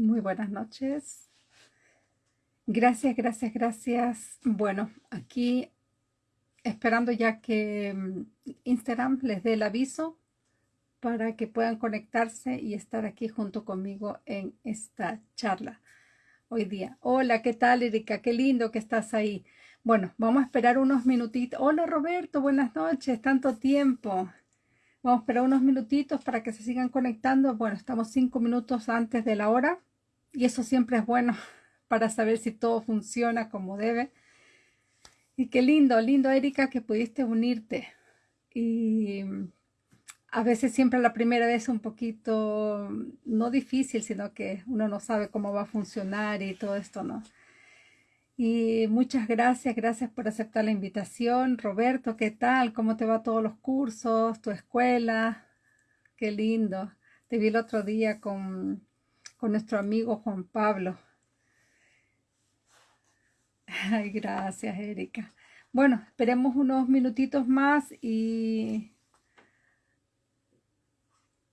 Muy buenas noches. Gracias, gracias, gracias. Bueno, aquí esperando ya que mm, Instagram les dé el aviso para que puedan conectarse y estar aquí junto conmigo en esta charla hoy día. Hola, ¿qué tal Erika? Qué lindo que estás ahí. Bueno, vamos a esperar unos minutitos. Hola Roberto, buenas noches, tanto tiempo. Vamos a esperar unos minutitos para que se sigan conectando. Bueno, estamos cinco minutos antes de la hora y eso siempre es bueno para saber si todo funciona como debe. Y qué lindo, lindo Erika que pudiste unirte. Y a veces siempre la primera vez un poquito, no difícil, sino que uno no sabe cómo va a funcionar y todo esto, ¿no? Y muchas gracias, gracias por aceptar la invitación. Roberto, ¿qué tal? ¿Cómo te va todos los cursos, tu escuela? Qué lindo. Te vi el otro día con, con nuestro amigo Juan Pablo. Ay, gracias, Erika. Bueno, esperemos unos minutitos más y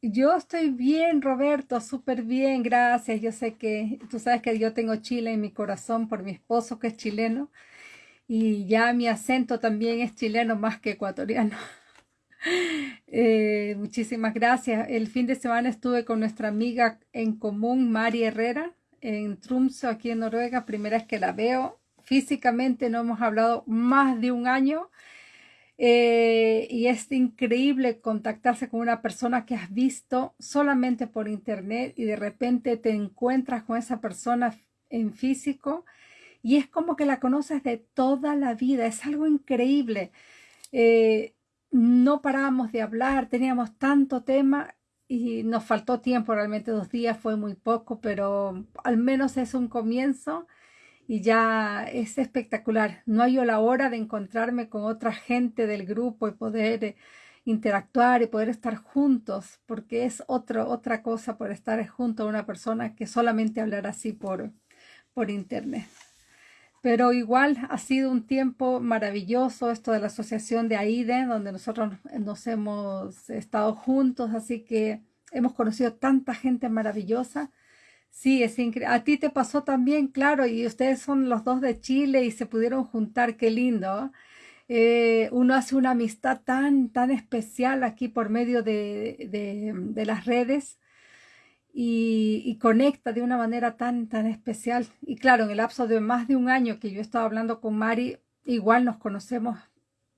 yo estoy bien, Roberto, súper bien, gracias. Yo sé que tú sabes que yo tengo Chile en mi corazón por mi esposo que es chileno y ya mi acento también es chileno más que ecuatoriano. Eh, muchísimas gracias. El fin de semana estuve con nuestra amiga en común, Mari Herrera, en Tromsø, aquí en Noruega. Primera vez que la veo. Físicamente no hemos hablado más de un año eh, y es increíble contactarse con una persona que has visto solamente por internet y de repente te encuentras con esa persona en físico y es como que la conoces de toda la vida, es algo increíble. Eh, no parábamos de hablar, teníamos tanto tema y nos faltó tiempo, realmente dos días fue muy poco, pero al menos es un comienzo y ya es espectacular. No hay la hora de encontrarme con otra gente del grupo y poder eh, interactuar y poder estar juntos, porque es otro, otra cosa por estar junto a una persona que solamente hablar así por, por internet. Pero igual ha sido un tiempo maravilloso esto de la asociación de AIDE, donde nosotros nos hemos estado juntos, así que hemos conocido tanta gente maravillosa Sí, es increíble. A ti te pasó también, claro, y ustedes son los dos de Chile y se pudieron juntar, qué lindo. Eh, uno hace una amistad tan, tan especial aquí por medio de, de, las redes y, conecta de una manera tan, tan especial. Y claro, en el lapso de más de un año que yo estaba hablando con Mari, igual nos conocemos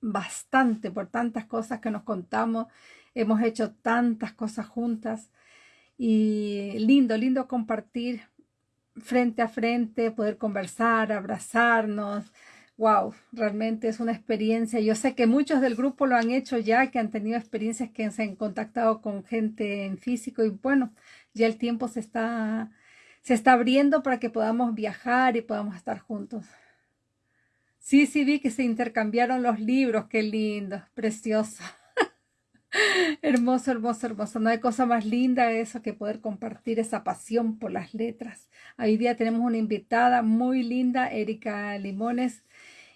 bastante por tantas cosas que nos contamos, hemos hecho tantas cosas juntas y lindo, lindo compartir frente a frente, poder conversar, abrazarnos. Wow, realmente es una experiencia. Yo sé que muchos del grupo lo han hecho ya, que han tenido experiencias que se han contactado con gente en físico y bueno, ya el tiempo se está, se está abriendo para que podamos viajar y podamos estar juntos. Sí, sí, vi que se intercambiaron los libros, qué lindo, precioso. Hermoso, hermoso, hermoso. No hay cosa más linda eso que poder compartir esa pasión por las letras. Hoy día tenemos una invitada muy linda, Erika Limones,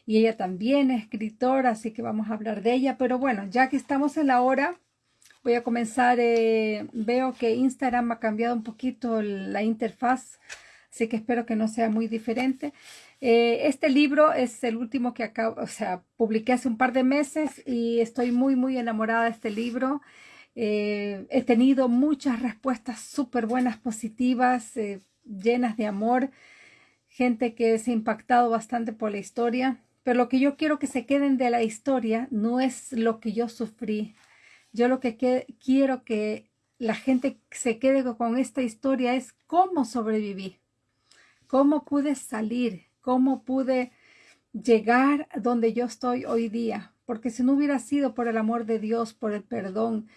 y ella también es escritora, así que vamos a hablar de ella. Pero bueno, ya que estamos en la hora, voy a comenzar. Eh, veo que Instagram ha cambiado un poquito la interfaz, así que espero que no sea muy diferente. Eh, este libro es el último que acabo, o sea, publiqué hace un par de meses y estoy muy, muy enamorada de este libro. Eh, he tenido muchas respuestas súper buenas, positivas, eh, llenas de amor, gente que se ha impactado bastante por la historia, pero lo que yo quiero que se queden de la historia no es lo que yo sufrí. Yo lo que quiero que la gente se quede con esta historia es cómo sobreviví, cómo pude salir, cómo pude llegar donde yo estoy hoy día, porque si no hubiera sido por el amor de Dios, por el perdón,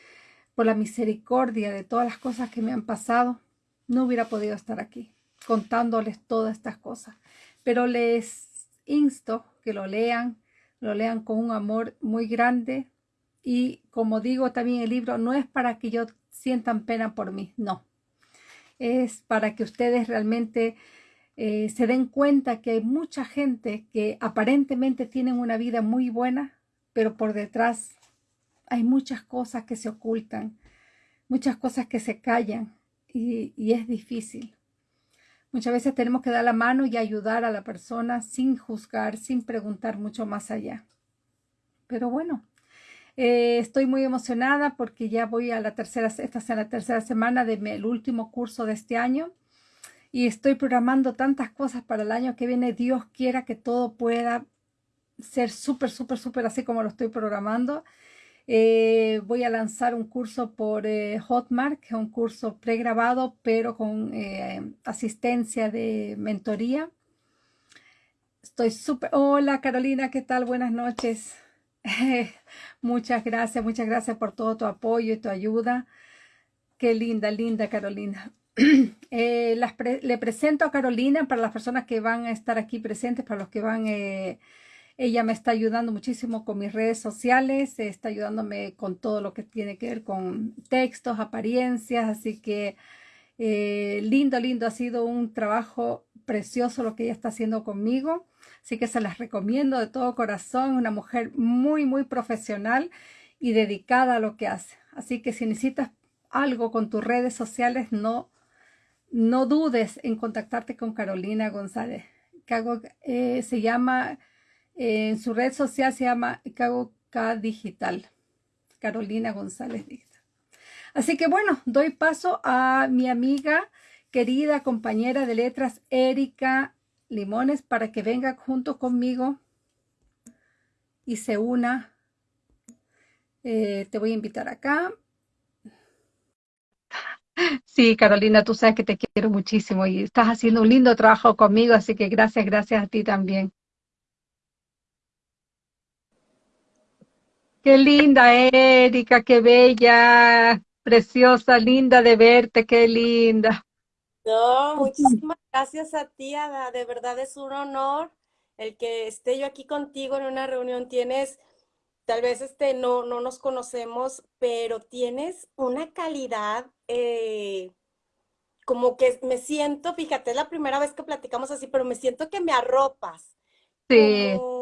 por la misericordia de todas las cosas que me han pasado, no hubiera podido estar aquí contándoles todas estas cosas. Pero les insto que lo lean, lo lean con un amor muy grande y como digo también el libro, no es para que yo sientan pena por mí, no. Es para que ustedes realmente eh, se den cuenta que hay mucha gente que aparentemente tienen una vida muy buena, pero por detrás hay muchas cosas que se ocultan, muchas cosas que se callan y, es difícil. Muchas veces tenemos que dar la mano y ayudar a la persona sin juzgar, sin preguntar mucho más allá. Pero bueno, eh, estoy muy emocionada porque ya voy a la tercera, esta es la tercera semana del último curso de este año y estoy programando tantas cosas para el año que viene. Dios quiera que todo pueda ser súper, súper, súper así como lo estoy programando. Eh, voy a lanzar un curso por eh, Hotmart, que es un curso pregrabado, pero con asistencia de mentoría. Estoy súper... Hola Carolina, ¿qué tal? Buenas noches. muchas gracias, muchas gracias por todo tu apoyo y tu ayuda. Qué linda, linda Carolina. le presento a Carolina para las personas que van a estar aquí presentes, para los que van ella me está ayudando muchísimo con mis redes sociales, está ayudándome con todo lo que tiene que ver con textos, apariencias, así que eh, lindo, lindo, ha sido un trabajo precioso lo que ella está haciendo conmigo, así que se las recomiendo de todo corazón, una mujer muy, muy profesional y dedicada a lo que hace. Así que si necesitas algo con tus redes sociales, no, no dudes en contactarte con Carolina González. Eh, se llama en su red social se llama K Digital, Carolina González Digital. Así que bueno, doy paso a mi amiga, querida compañera de letras, Erika Limones, para que venga junto conmigo y se una. Eh, te voy a invitar acá. Sí, Carolina, tú sabes que te quiero muchísimo y estás haciendo un lindo trabajo conmigo, así que gracias, gracias a ti también. Qué linda, Erika, qué bella, preciosa, linda de verte, qué linda. No, muchísimas gracias a ti, Ada. De verdad es un honor el que esté yo aquí contigo en una reunión. Tienes, tal vez este, no, no nos conocemos, pero tienes una calidad, eh, como que me siento, fíjate, es la primera vez que platicamos así, pero me siento que me arropas. Sí como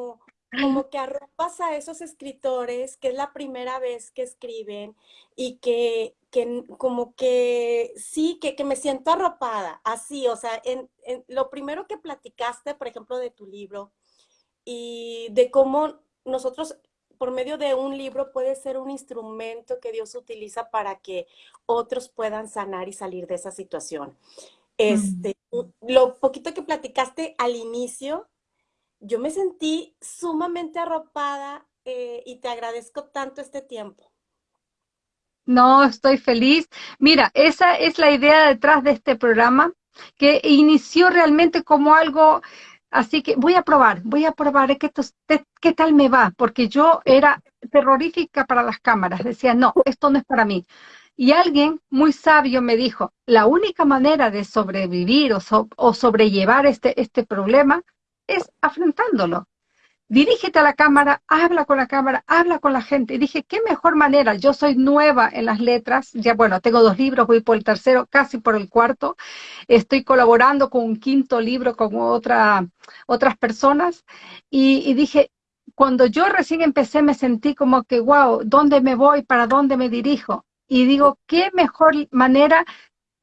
que arropas a esos escritores que es la primera vez que escriben y que, como que sí, que, me siento arropada, así, o sea, en, lo primero que platicaste, por ejemplo, de tu libro y de cómo nosotros por medio de un libro puede ser un instrumento que Dios utiliza para que otros puedan sanar y salir de esa situación. Este, Lo poquito que platicaste al inicio, yo me sentí sumamente arropada eh, y te agradezco tanto este tiempo. No, estoy feliz. Mira, esa es la idea detrás de este programa, que inició realmente como algo, así que voy a probar, voy a probar qué, qué tal me va, porque yo era terrorífica para las cámaras, decía, no, esto no es para mí. Y alguien muy sabio me dijo, la única manera de sobrevivir o, o sobrellevar este, este problema es afrontándolo. Dirígete a la cámara, habla con la cámara, habla con la gente. Y dije, qué mejor manera. Yo soy nueva en las letras. Ya, bueno, tengo dos libros, voy por el tercero, casi por el cuarto. Estoy colaborando con un quinto libro con otra, otras personas. Y, y dije, cuando yo recién empecé me sentí como que, wow, ¿dónde me voy? ¿Para dónde me dirijo? Y digo, qué mejor manera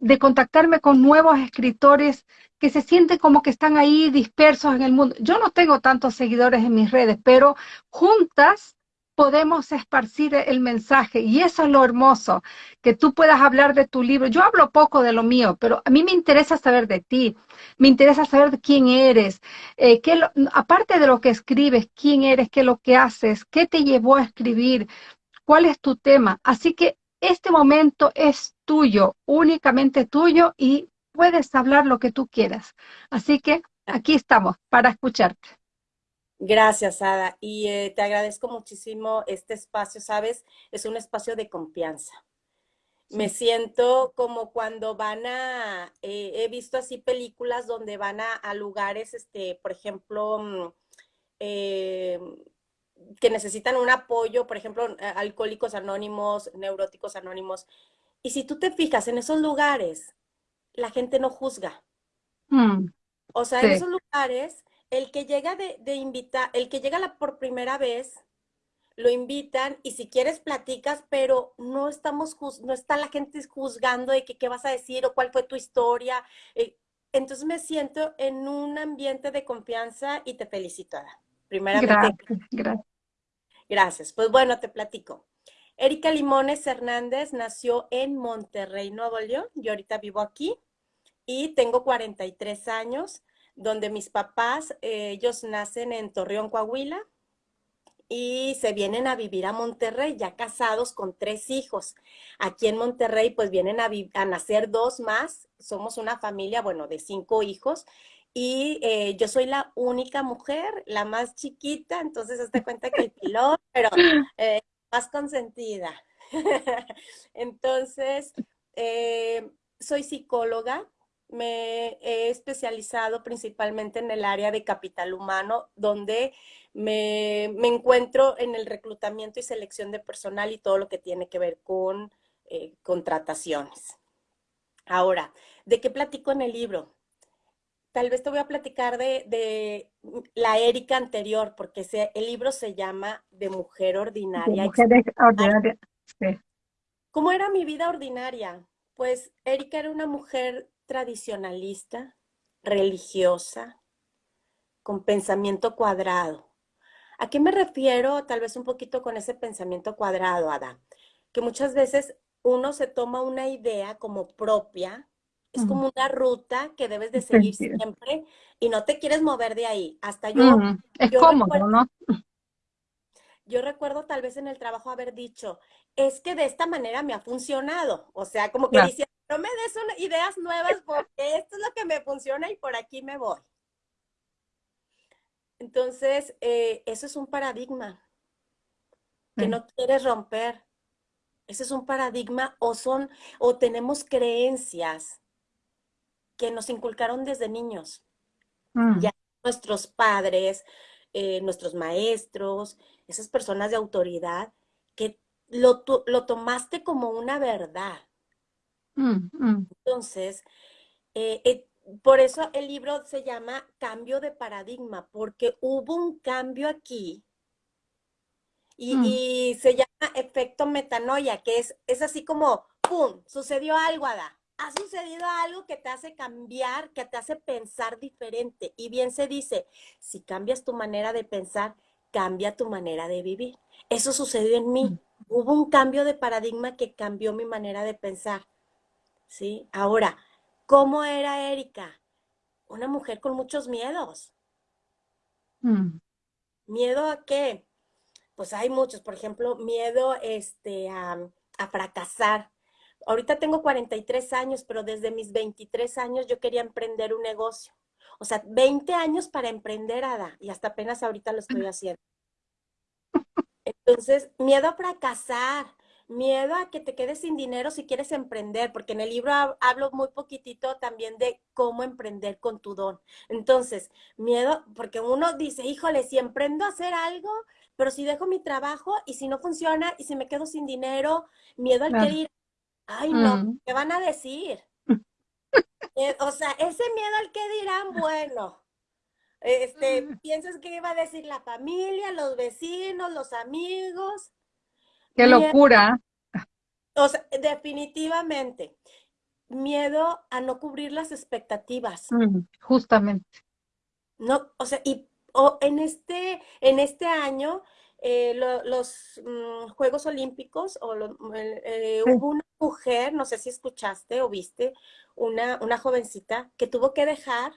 de contactarme con nuevos escritores que se sienten como que están ahí dispersos en el mundo. Yo no tengo tantos seguidores en mis redes, pero juntas podemos esparcir el mensaje y eso es lo hermoso, que tú puedas hablar de tu libro. Yo hablo poco de lo mío, pero a mí me interesa saber de ti, me interesa saber de quién eres, eh, qué aparte de lo que escribes, quién eres, qué es lo que haces, qué te llevó a escribir, cuál es tu tema. Así que este momento es tuyo, únicamente tuyo y puedes hablar lo que tú quieras. Así que aquí estamos para escucharte. Gracias, Ada. Y eh, te agradezco muchísimo este espacio, ¿sabes? Es un espacio de confianza. Me siento como cuando van a, eh, he visto así películas donde van a, lugares, este, por ejemplo, mm, eh, que necesitan un apoyo, por ejemplo, alcohólicos anónimos, neuróticos anónimos. Y si tú te fijas en esos lugares, la gente no juzga. Mm, o sea, en esos lugares, el que llega de, de invitar, el que llega la, por primera vez, lo invitan y si quieres platicas, pero no estamos, no está la gente juzgando de que qué vas a decir o cuál fue tu historia. Eh, entonces me siento en un ambiente de confianza y te felicito, Ada. Primeramente. Gracias, gracias. Gracias. Pues bueno, te platico. Erika Limones Hernández nació en Monterrey, Nuevo León. Yo ahorita vivo aquí y tengo 43 años, donde mis papás, eh, ellos nacen en Torreón, Coahuila, y se vienen a vivir a Monterrey, ya casados con tres hijos. Aquí en Monterrey, pues vienen a, a nacer dos más. Somos una familia, bueno, de cinco hijos. Y eh, yo soy la única mujer, la más chiquita, entonces hazte cuenta que el pilón, pero eh, más consentida. entonces, eh, soy psicóloga, me he especializado principalmente en el área de capital humano, donde me, encuentro en el reclutamiento y selección de personal y todo lo que tiene que ver con eh, contrataciones. Ahora, ¿de qué platico en el libro? Tal vez te voy a platicar de, la Erika anterior, porque el libro se llama De Mujer Ordinaria. mujer ordinaria, ¿Cómo era mi vida ordinaria? Pues Erika era una mujer tradicionalista, religiosa, con pensamiento cuadrado. ¿A qué me refiero tal vez un poquito con ese pensamiento cuadrado, Ada? Que muchas veces uno se toma una idea como propia, es como una ruta que debes de seguir siempre y no te quieres mover de ahí. Hasta yo... Es cómodo, ¿no? Yo recuerdo tal vez en el trabajo haber dicho, es que de esta manera me ha funcionado. O sea, como que dice, no me des ideas nuevas porque esto es lo que me funciona y por aquí me voy. Entonces, eh, eso es un paradigma que no quieres romper. Ese es un paradigma o son, o tenemos creencias que nos inculcaron desde niños. Mm. Ya nuestros padres, eh, nuestros maestros, esas personas de autoridad, que lo, lo tomaste como una verdad. Mm, mm. Entonces, eh, por eso el libro se llama Cambio de Paradigma, porque hubo un cambio aquí y, se llama efecto metanoia, que es, es así como, ¡pum!, sucedió algo, Ada ha sucedido algo que te hace cambiar, que te hace pensar diferente. Y bien se dice, si cambias tu manera de pensar, cambia tu manera de vivir. Eso sucedió en mí. Mm. Hubo un cambio de paradigma que cambió mi manera de pensar. ¿Sí? Ahora, ¿cómo era Erika? Una mujer con muchos miedos. Mm. ¿Miedo a qué? Pues hay muchos, por ejemplo, miedo este, a, a fracasar, ahorita tengo 43 años, pero desde mis 23 años yo quería emprender un negocio. O sea, 20 años para emprender, Ada, y hasta apenas ahorita lo estoy haciendo. Entonces, miedo a fracasar, miedo a que te quedes sin dinero si quieres emprender, porque en el libro hablo muy poquitito también de cómo emprender con tu don. Entonces, miedo, porque uno dice, híjole, si emprendo a hacer algo, pero si dejo mi trabajo y si no funciona y si me quedo sin dinero, miedo al que Ay, no, mm. ¿qué van a decir? Eh, o sea, ese miedo al que dirán, bueno, este, mm. piensas que iba a decir la familia, los vecinos, los amigos. Qué locura. O sea, definitivamente, miedo a no cubrir las expectativas. Mm, justamente. No, o sea, y en este, en este año eh, los mm, Juegos Olímpicos, o eh, hubo una mujer, no sé si escuchaste o viste, una, una jovencita que tuvo que dejar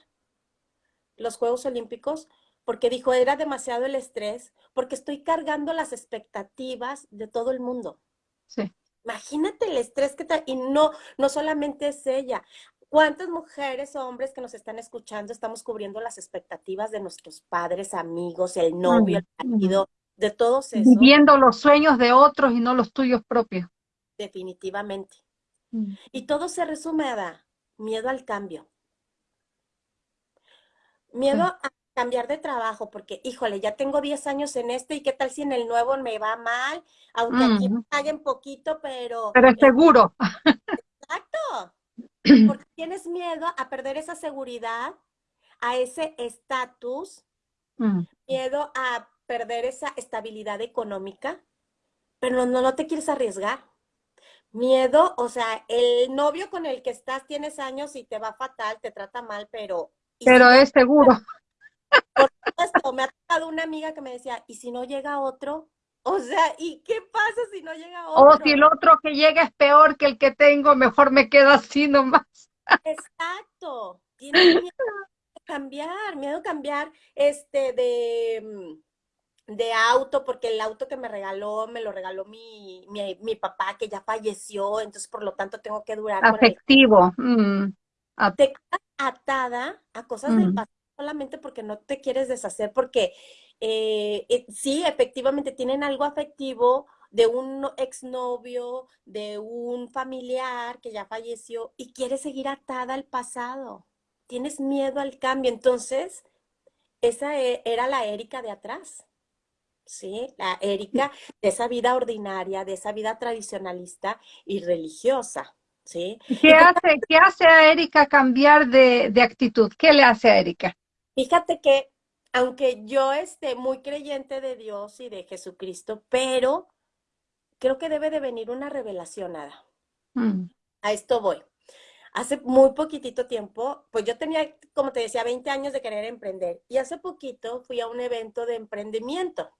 los Juegos Olímpicos porque dijo, era demasiado el estrés, porque estoy cargando las expectativas de todo el mundo. Sí. Imagínate el estrés que está, y no, no solamente es ella. ¿Cuántas mujeres o hombres que nos están escuchando estamos cubriendo las expectativas de nuestros padres, amigos, el novio, el marido, de todos esos. Viviendo los sueños de otros y no los tuyos propios. Definitivamente. Mm. Y todo se resume a miedo al cambio. Miedo a cambiar de trabajo, porque, híjole, ya tengo 10 años en este y qué tal si en el nuevo me va mal, aunque aquí me paguen poquito, pero... Pero es seguro. Exacto. Porque tienes miedo a perder esa seguridad, a ese estatus, mm. miedo a perder esa estabilidad económica, pero no, no te quieres arriesgar. Miedo, o sea, el novio con el que estás tienes años y te va fatal, te trata mal, pero... Pero es seguro. Por supuesto, me ha tocado una amiga que me decía, ¿y si no llega otro? O sea, ¿y qué pasa si no llega otro? O si el otro que llega es peor que el que tengo, mejor me quedo así nomás. Exacto. Tiene miedo cambiar, miedo a cambiar este de mm, de auto, porque el auto que me regaló, me lo regaló mi, mi, papá, que ya falleció, entonces por lo tanto tengo que durar. Afectivo. Mm, te quedas atada a cosas del pasado solamente porque no te quieres deshacer, porque eh, eh, sí, efectivamente tienen algo afectivo de un exnovio, de un familiar que ya falleció y quieres seguir atada al pasado. Tienes miedo al cambio. Entonces, esa e, era la Erika de atrás. ¿Sí? La Erika de esa vida ordinaria, de esa vida tradicionalista y religiosa, ¿sí? ¿Qué hace, ¿qué hace a Erika cambiar de, actitud? ¿Qué le hace a Erika? Fíjate que, aunque yo esté muy creyente de Dios y de Jesucristo, pero creo que debe de venir una revelación, nada. Mm. A esto voy hace muy poquitito tiempo, pues yo tenía, como te decía, 20 años de querer emprender y hace poquito fui a un evento de emprendimiento.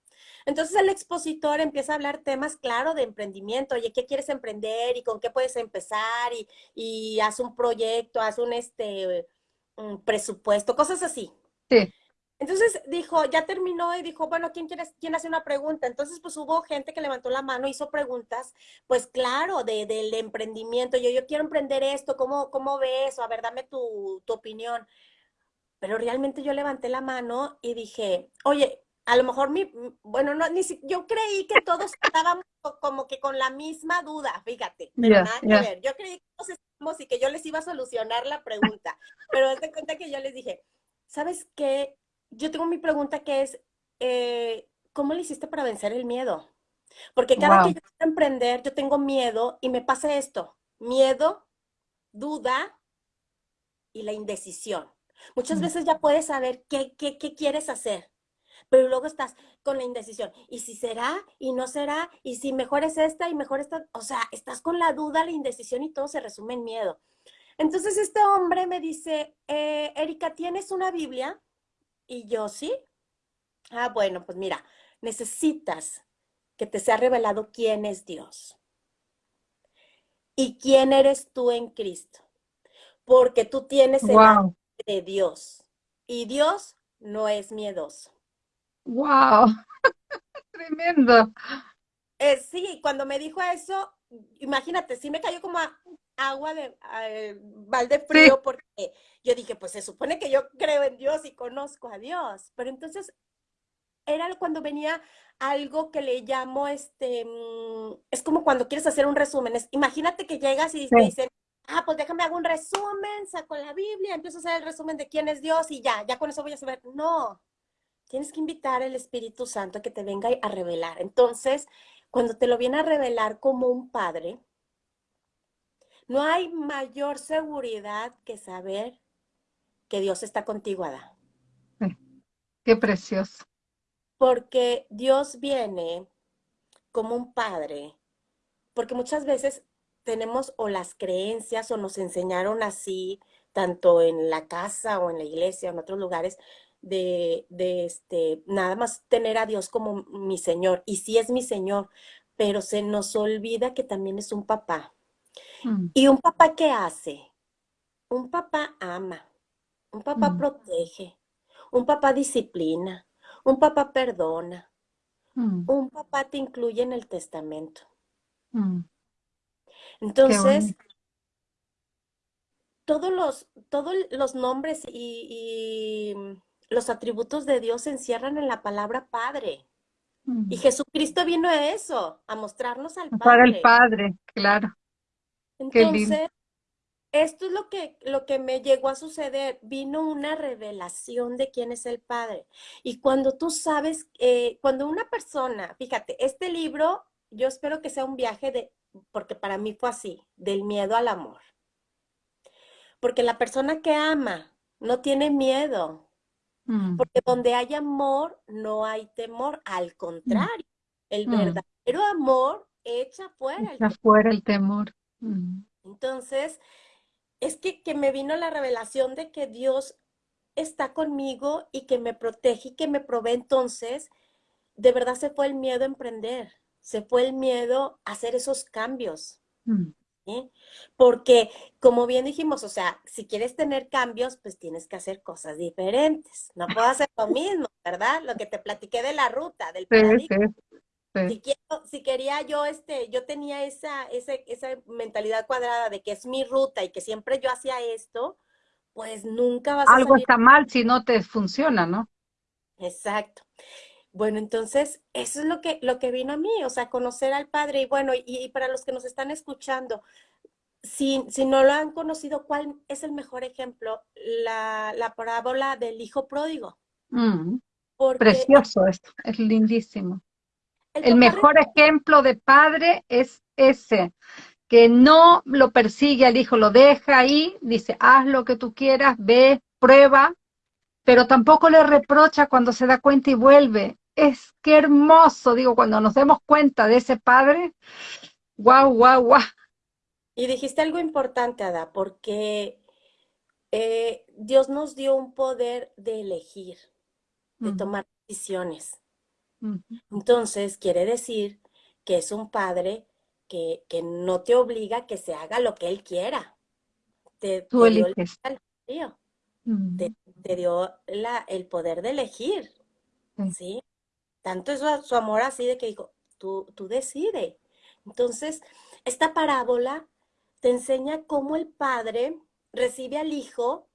Entonces el expositor empieza a hablar temas, claro, de emprendimiento. Oye, ¿qué quieres emprender y con qué puedes empezar? Y, y haz un proyecto, haz un, este, un presupuesto, cosas así. Sí. Entonces dijo, ya terminó y dijo, bueno, ¿quién, quiere, ¿quién hace una pregunta? Entonces, pues hubo gente que levantó la mano, hizo preguntas, pues claro, de, del emprendimiento. Yo, yo quiero emprender esto, ¿cómo, cómo ves? A ver, dame tu, tu opinión. Pero realmente yo levanté la mano y dije, oye, a lo mejor mi, bueno, no, ni si, yo creí que todos estábamos como que con la misma duda, fíjate, pero nada que ver. Yo creí que todos estábamos y que yo les iba a solucionar la pregunta, pero de cuenta que yo les dije, ¿sabes qué? yo tengo mi pregunta que es, eh, ¿cómo le hiciste para vencer el miedo? Porque cada que yo quiero emprender, yo tengo miedo y me pasa esto, miedo, duda y la indecisión. Muchas mm. veces ya puedes saber qué, qué, qué quieres hacer, pero luego estás con la indecisión. ¿Y si será? ¿Y no será? ¿Y si mejor es esta y mejor esta? O sea, estás con la duda, la indecisión y todo se resume en miedo. Entonces este hombre me dice, eh, Erika, ¿tienes una Biblia? Y yo, ¿sí? Ah, bueno, pues mira, necesitas que te sea revelado quién es Dios y quién eres tú en Cristo, porque tú tienes el wow. de Dios y Dios no es miedoso. ¡Wow! Tremendo. Eh, sí, cuando me dijo eso, imagínate, sí me cayó como agua de balde frío porque yo dije, pues se supone que yo creo en Dios y conozco a Dios, pero entonces era cuando venía algo que le llamo, este, mm, es como cuando quieres hacer un resumen, imagínate que llegas y te dicen, ah, pues déjame hago un resumen, saco la Biblia, empiezo a hacer el resumen de quién es Dios y ya, ya con eso voy a saber, no, tienes que invitar al Espíritu Santo a que te venga a revelar. Entonces, cuando te lo viene a revelar como un padre, no hay mayor seguridad que saber que Dios está contigo, Ada. Qué precioso. Porque Dios viene como un padre, porque muchas veces tenemos o las creencias o nos enseñaron así, tanto en la casa o en la iglesia o en otros lugares, de, de este, nada más tener a Dios como mi Señor. Y sí es mi Señor, pero se nos olvida que también es un papá. Mm. ¿Y un papá qué hace? Un papá ama, un papá mm. protege, un papá disciplina, un papá perdona, mm. un papá te incluye en el testamento. Entonces, todos los, todos los nombres y, los atributos de Dios se encierran en la palabra Padre. Y Jesucristo vino a eso, a mostrarnos al Padre. Para el Padre, claro. Entonces, esto es lo que, lo que me llegó a suceder. Vino una revelación de quién es el Padre. Y cuando tú sabes, eh, cuando una persona, fíjate, este libro, yo espero que sea un viaje de, porque para mí fue así, del miedo al amor. Porque la persona que ama no tiene miedo. Mm. Porque donde hay amor, no hay temor. Al contrario, el mm. verdadero amor echa fuera el fuera el temor. Entonces, es que, que me vino la revelación de que Dios está conmigo y que me protege y que me provee. Entonces, de verdad se fue el miedo a emprender, se fue el miedo a hacer esos cambios. Mm. Porque, como bien dijimos, o sea, si quieres tener cambios, pues tienes que hacer cosas diferentes. No puedo hacer lo mismo, ¿verdad? Lo que te platiqué de la ruta, del paradigma. Si, si, quería yo, este, yo tenía esa, esa, esa mentalidad cuadrada de que es mi ruta y que siempre yo hacía esto, pues nunca vas a Algo está mal si no te funciona, ¿no? Exacto. Bueno, entonces, eso es lo que, lo que vino a mí, o sea, conocer al Padre. Y bueno, y, para los que nos están escuchando, si, si, no lo han conocido, ¿cuál es el mejor ejemplo? La, la parábola del hijo pródigo. Mm. Precioso esto, es lindísimo. El, mejor ejemplo de padre es ese, que no lo persigue al hijo, lo deja ahí, dice, haz lo que tú quieras, ve, prueba, pero tampoco le reprocha cuando se da cuenta y vuelve. Es que hermoso, digo, cuando nos demos cuenta de ese padre, guau, guau, guau. Y dijiste algo importante, Ada, porque eh, Dios nos dio un poder de elegir, de tomar decisiones. Entonces, quiere decir que es un padre que, no te obliga a que se haga lo que él quiera. Te, Tú te dio, te, dio la, el poder de elegir, ¿sí? Tanto es su, amor así de que dijo, tú, tú decide. Entonces, esta parábola te enseña cómo el padre recibe al hijo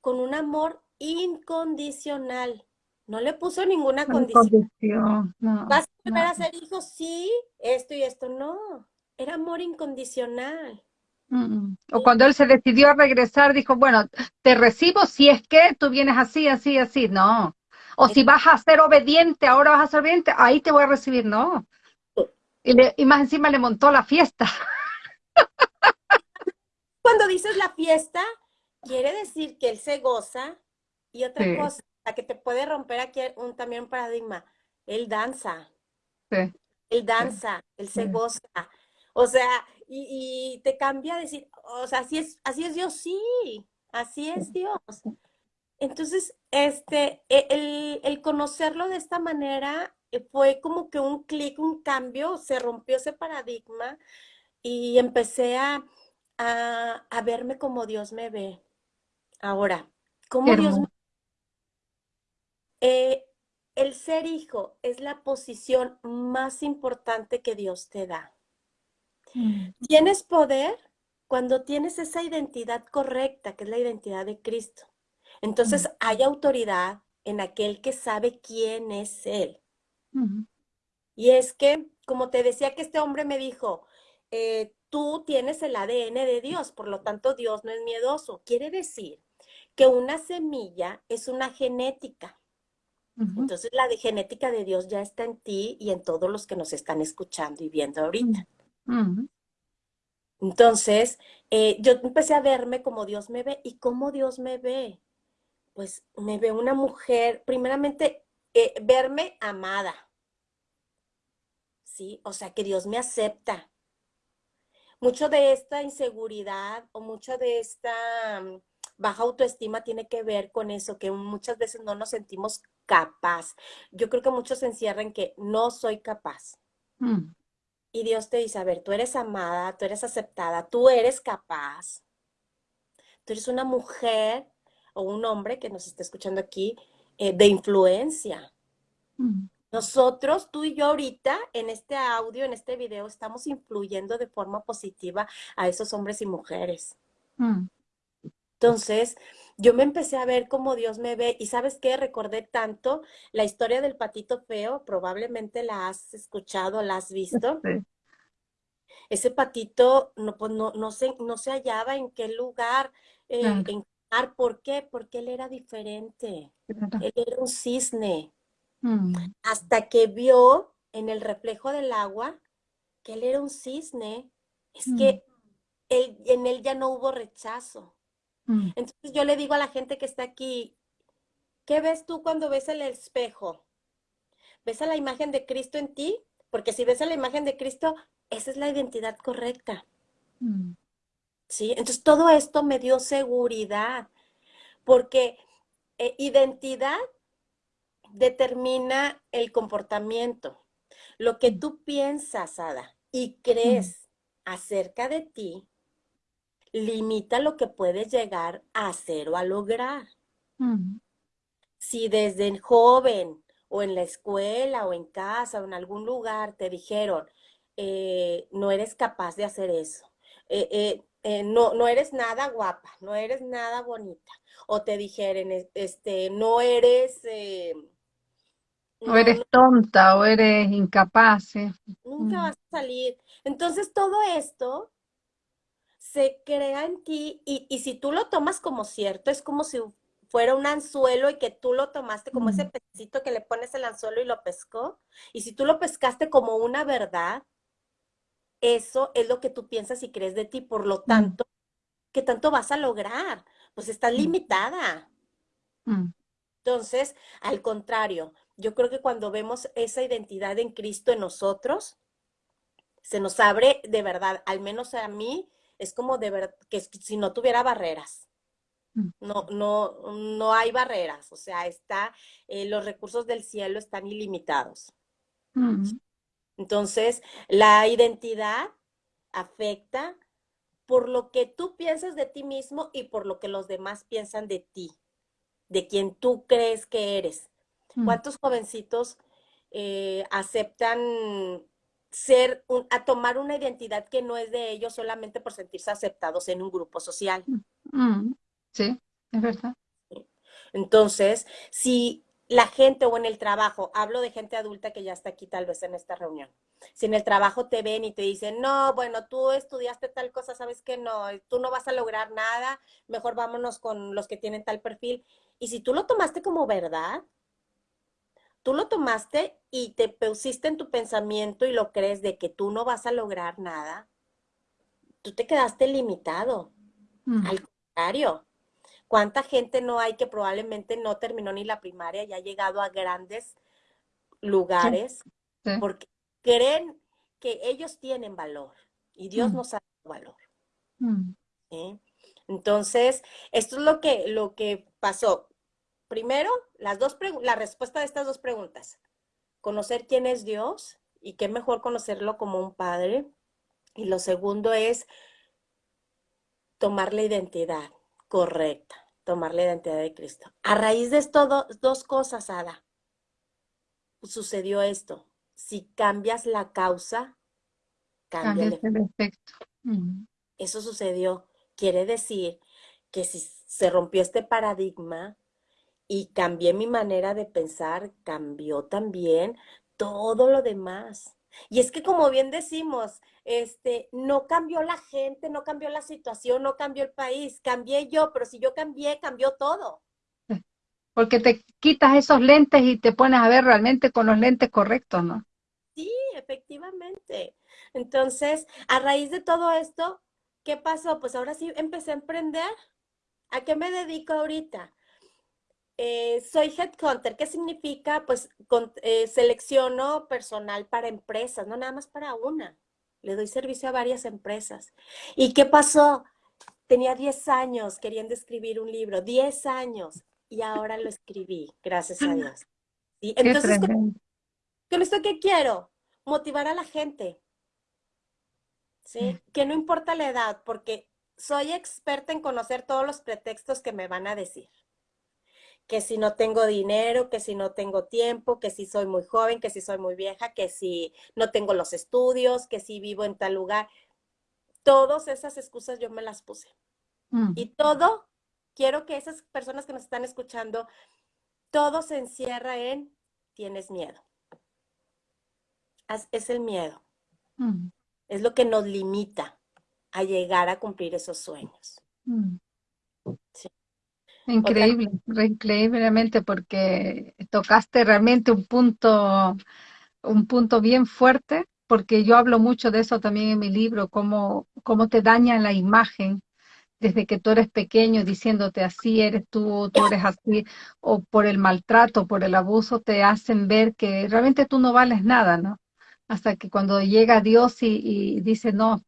con un amor incondicional. No le puso ninguna condición. ¿Vas a volver a ser hijo? Sí, esto y esto. No, era amor incondicional. O cuando él se decidió a regresar, dijo, bueno, te recibo si es que tú vienes así, así, así. No. O si vas a ser obediente, ahora vas a ser obediente, ahí te voy a recibir. No. Y, y más encima le montó la fiesta. Cuando dices la fiesta, quiere decir que él se goza. Y otra cosa, la que te puede romper aquí un, también un paradigma, él danza. Sí. Él danza, él se goza. O sea, y, te cambia a decir, o sea, así es, así es Dios, sí, así es Dios. Entonces, este, e, el, el conocerlo de esta manera eh, fue como que un clic, un cambio, se rompió ese paradigma y empecé a, a, verme como Dios me ve. Ahora, como Dios me eh, el ser hijo es la posición más importante que Dios te da. Mm. Tienes poder cuando tienes esa identidad correcta, que es la identidad de Cristo. Entonces hay autoridad en aquel que sabe quién es Él. Y es que, como te decía que este hombre me dijo, eh, tú tienes el ADN de Dios, por lo tanto Dios no es miedoso. Quiere decir que una semilla es una genética. Entonces la de genética de Dios ya está en ti y en todos los que nos están escuchando y viendo ahorita. Entonces, eh, yo empecé a verme como Dios me ve. ¿Y cómo Dios me ve? Pues me ve una mujer, primeramente, eh, verme amada. ¿Sí? O sea, que Dios me acepta. Mucho de esta inseguridad o mucho de esta mm, baja autoestima tiene que ver con eso, que muchas veces no nos sentimos capaz. Yo creo que muchos se encierran que no soy capaz. Mm. Y Dios te dice, a ver, tú eres amada, tú eres aceptada, tú eres capaz. Tú eres una mujer o un hombre que nos está escuchando aquí eh, de influencia. Mm. Nosotros, tú y yo ahorita, en este audio, en este video, estamos influyendo de forma positiva a esos hombres y mujeres. Mm. Entonces, yo me empecé a ver como Dios me ve y sabes qué, recordé tanto la historia del patito feo, probablemente la has escuchado, la has visto. Ese patito no, pues no, no, se, no se hallaba en qué lugar, eh, en ¿por qué? Porque él era diferente. Él era un cisne. Mm. Hasta que vio en el reflejo del agua que él era un cisne, es mm. que él, en él ya no hubo rechazo. Mm. Entonces yo le digo a la gente que está aquí, ¿qué ves tú cuando ves el espejo? ¿Ves a la imagen de Cristo en ti? Porque si ves a la imagen de Cristo, esa es la identidad correcta. Mm. ¿Sí? Entonces todo esto me dio seguridad, porque eh, identidad determina el comportamiento. Lo que tú piensas, Ada, y crees acerca de ti, limita lo que puedes llegar a hacer o a lograr. Mm. Si desde joven o en la escuela o en casa o en algún lugar te dijeron, eh, no eres capaz de hacer eso, eh, eh, no, no eres nada guapa, no eres nada bonita, o te dijeron, este, no eres... o eres tonta o eres incapaz. Nunca mm. vas a salir. Entonces todo esto se crea en ti y, y, si tú lo tomas como cierto, es como si fuera un anzuelo y que tú lo tomaste como ese pecito que le pones el anzuelo y lo pescó. Y si tú lo pescaste como una verdad, eso es lo que tú piensas y crees de ti. Por lo tanto, ¿qué tanto vas a lograr? Pues estás limitada. Entonces, al contrario, yo creo que cuando vemos esa identidad en Cristo en nosotros, se nos abre de verdad, al menos a mí, es como de verdad, que si no tuviera barreras. Mm. No, no, no hay barreras, o sea, está, eh, los recursos del cielo están ilimitados. Mm. Entonces, la identidad afecta por lo que tú piensas de ti mismo y por lo que los demás piensan de ti, de quien tú crees que eres. Mm. ¿Cuántos jovencitos eh, aceptan ser, a tomar una identidad que no es de ellos solamente por sentirse aceptados en un grupo social? Sí, es verdad. Entonces, si la gente o en el trabajo, hablo de gente adulta que ya está aquí tal vez en esta reunión, si en el trabajo te ven y te dicen, no, bueno, tú estudiaste tal cosa, sabes que no, tú no vas a lograr nada, mejor vámonos con los que tienen tal perfil. Y si tú lo tomaste como verdad, tú lo tomaste y te pusiste en tu pensamiento y lo crees de que tú no vas a lograr nada, tú te quedaste limitado. Mm. Al contrario, ¿Cuánta gente no hay que probablemente no terminó ni la primaria y ha llegado a grandes lugares porque creen que ellos tienen valor y Dios mm. nos ha dado valor? Mm. Entonces, esto es lo que, lo que pasó. Primero, las dos la respuesta de estas dos preguntas. Conocer quién es Dios y qué mejor conocerlo como un padre. Y lo segundo es tomar la identidad correcta, tomar la identidad de Cristo. A raíz de esto, dos cosas, Ada, sucedió esto. Si cambias la causa, cambia el efecto. Eso sucedió. Quiere decir que si se rompió este paradigma y cambié mi manera de pensar, cambió también todo lo demás. Y es que como bien decimos, este, no cambió la gente, no cambió la situación, no cambió el país, cambié yo, pero si yo cambié, cambió todo. Porque te quitas esos lentes y te pones a ver realmente con los lentes correctos, ¿no? Sí, efectivamente. Entonces, a raíz de todo esto, ¿qué pasó? Pues ahora sí empecé a emprender. ¿A qué me dedico ahorita? Eh, soy headhunter. ¿Qué significa? Pues eh, selecciono personal para empresas, no nada más para una. Le doy servicio a varias empresas. ¿Y qué pasó? Tenía 10 años queriendo escribir un libro, 10 años, y ahora lo escribí, gracias a Dios. ¿Sí? Entonces, ¿con, esto qué quiero? Motivar a la gente. ¿Sí? Que no importa la edad, porque soy experta en conocer todos los pretextos que me van a decir que si no tengo dinero, que si no tengo tiempo, que si soy muy joven, que si soy muy vieja, que si no tengo los estudios, que si vivo en tal lugar. Todas esas excusas yo me las puse. Mm. Y todo, quiero que esas personas que nos están escuchando, todo se encierra en tienes miedo. Es el miedo. Mm. Es lo que nos limita a llegar a cumplir esos sueños. Mm. Increíble, increíblemente, porque tocaste realmente un punto, un punto bien fuerte, porque yo hablo mucho de eso también en mi libro, cómo, cómo te daña la imagen desde que tú eres pequeño diciéndote así eres tú, tú eres así, o por el maltrato, por el abuso, te hacen ver que realmente tú no vales nada, ¿no? hasta que cuando llega Dios y dice, no,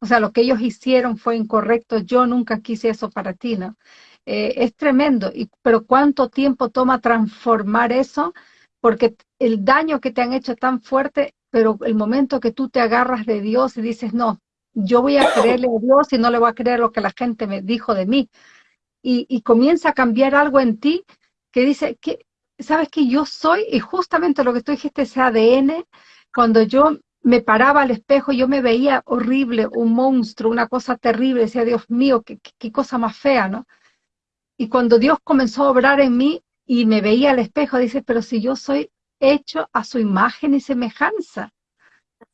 o sea, lo que ellos hicieron fue incorrecto, yo nunca quise eso para ti, ¿no? Eh, es tremendo, y, pero ¿cuánto tiempo toma transformar eso? Porque el daño que te han hecho es tan fuerte, pero el momento que tú te agarras de Dios y dices, no, yo voy a creerle a Dios y no le voy a creer lo que la gente me dijo de mí, y, y comienza a cambiar algo en ti que dice, que sabes que yo soy, y justamente lo que tú dijiste, ese ADN, cuando yo me paraba al espejo, yo me veía horrible, un monstruo, una cosa terrible, decía, Dios mío, qué, qué cosa más fea, ¿no? Y cuando Dios comenzó a obrar en mí y me veía al espejo, dice, pero si yo soy hecho a su imagen y semejanza,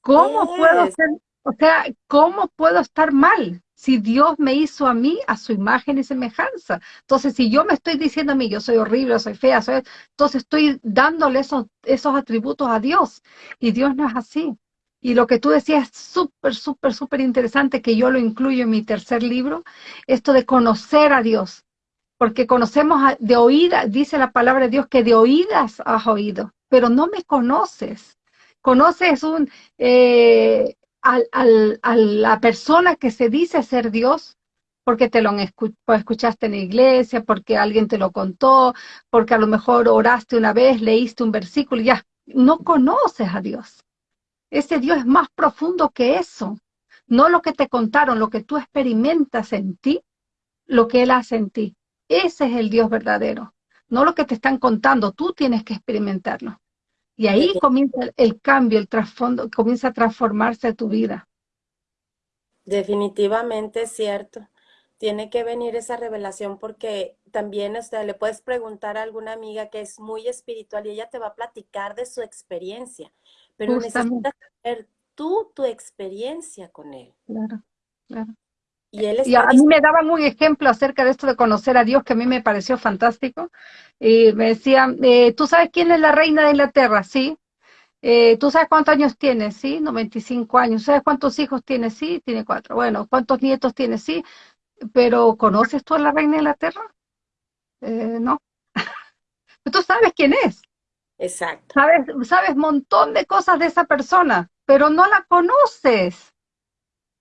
¿cómo puedo ser, o sea, cómo puedo estar mal si Dios me hizo a mí a su imagen y semejanza? Entonces, si yo me estoy diciendo a mí, yo soy horrible, soy fea, soy, entonces estoy dándole esos, esos atributos a Dios y Dios no es así. Y lo que tú decías es súper, súper, súper interesante, que yo lo incluyo en mi tercer libro, esto de conocer a Dios porque conocemos de oídas, dice la palabra de Dios que de oídas has oído, pero no me conoces. Conoces un, eh, a la persona que se dice ser Dios, porque te lo pues, escuchaste en la iglesia, porque alguien te lo contó, porque a lo mejor oraste una vez, leíste un versículo, ya, no conoces a Dios. Ese Dios es más profundo que eso. No lo que te contaron, lo que tú experimentas en ti, lo que Él hace en ti. Ese es el Dios verdadero, no lo que te están contando, tú tienes que experimentarlo. Y ahí comienza el cambio, el trasfondo, comienza a transformarse tu vida. Definitivamente es cierto. Tiene que venir esa revelación porque también o le puedes preguntar a alguna amiga que es muy espiritual y ella te va a platicar de su experiencia, pero necesitas saber tú tu experiencia con él. Claro, claro. Y, a mí me daban un ejemplo acerca de esto de conocer a Dios que a mí me pareció fantástico. Y me decían, eh, ¿tú sabes quién es la reina de Inglaterra? Sí. Eh, ¿Tú sabes cuántos años tiene? Sí, 95 años. ¿Sabes cuántos hijos tiene? Sí, tiene cuatro. Bueno, ¿cuántos nietos tiene? Sí. Pero ¿conoces tú a la reina de Inglaterra? Eh, no. tú sabes quién es. Exacto. Sabes, sabes montón de cosas de esa persona, pero no la conoces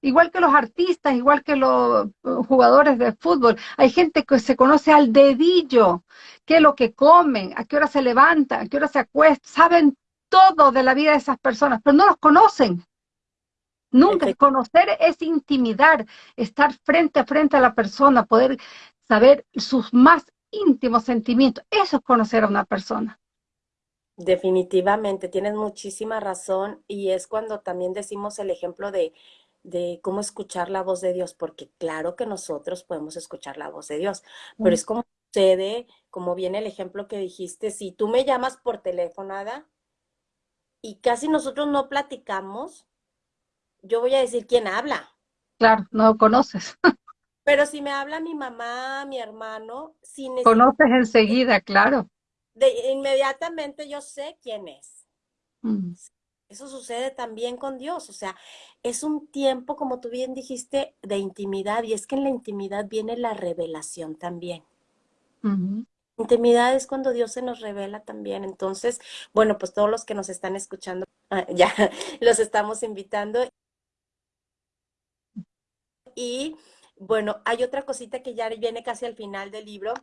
igual que los artistas, igual que los eh, jugadores de fútbol. Hay gente que se conoce al dedillo, qué es lo que comen, a qué hora se levantan, a qué hora se acuestan, saben todo de la vida de esas personas, pero no los conocen. Nunca. Conocer es intimidar, estar frente a frente a la persona, poder saber sus más íntimos sentimientos. Eso es conocer a una persona. Definitivamente, tienes muchísima razón y es cuando también decimos el ejemplo de de cómo escuchar la voz de Dios, porque claro que nosotros podemos escuchar la voz de Dios, pero es como sucede, como viene el ejemplo que dijiste, si tú me llamas por teléfono, Ada, y casi nosotros no platicamos, yo voy a decir quién habla. Claro, no conoces. Pero si me habla mi mamá, mi hermano, si conoces enseguida, claro. De, inmediatamente yo sé quién es. Mm. Eso sucede también con Dios, o sea, es un tiempo, como tú bien dijiste, de intimidad, y es que en la intimidad viene la revelación también. Intimidad es cuando Dios se nos revela también. Entonces, bueno, pues todos los que nos están escuchando, ah, ya los estamos invitando. Y bueno, hay otra cosita que ya viene casi al final del libro,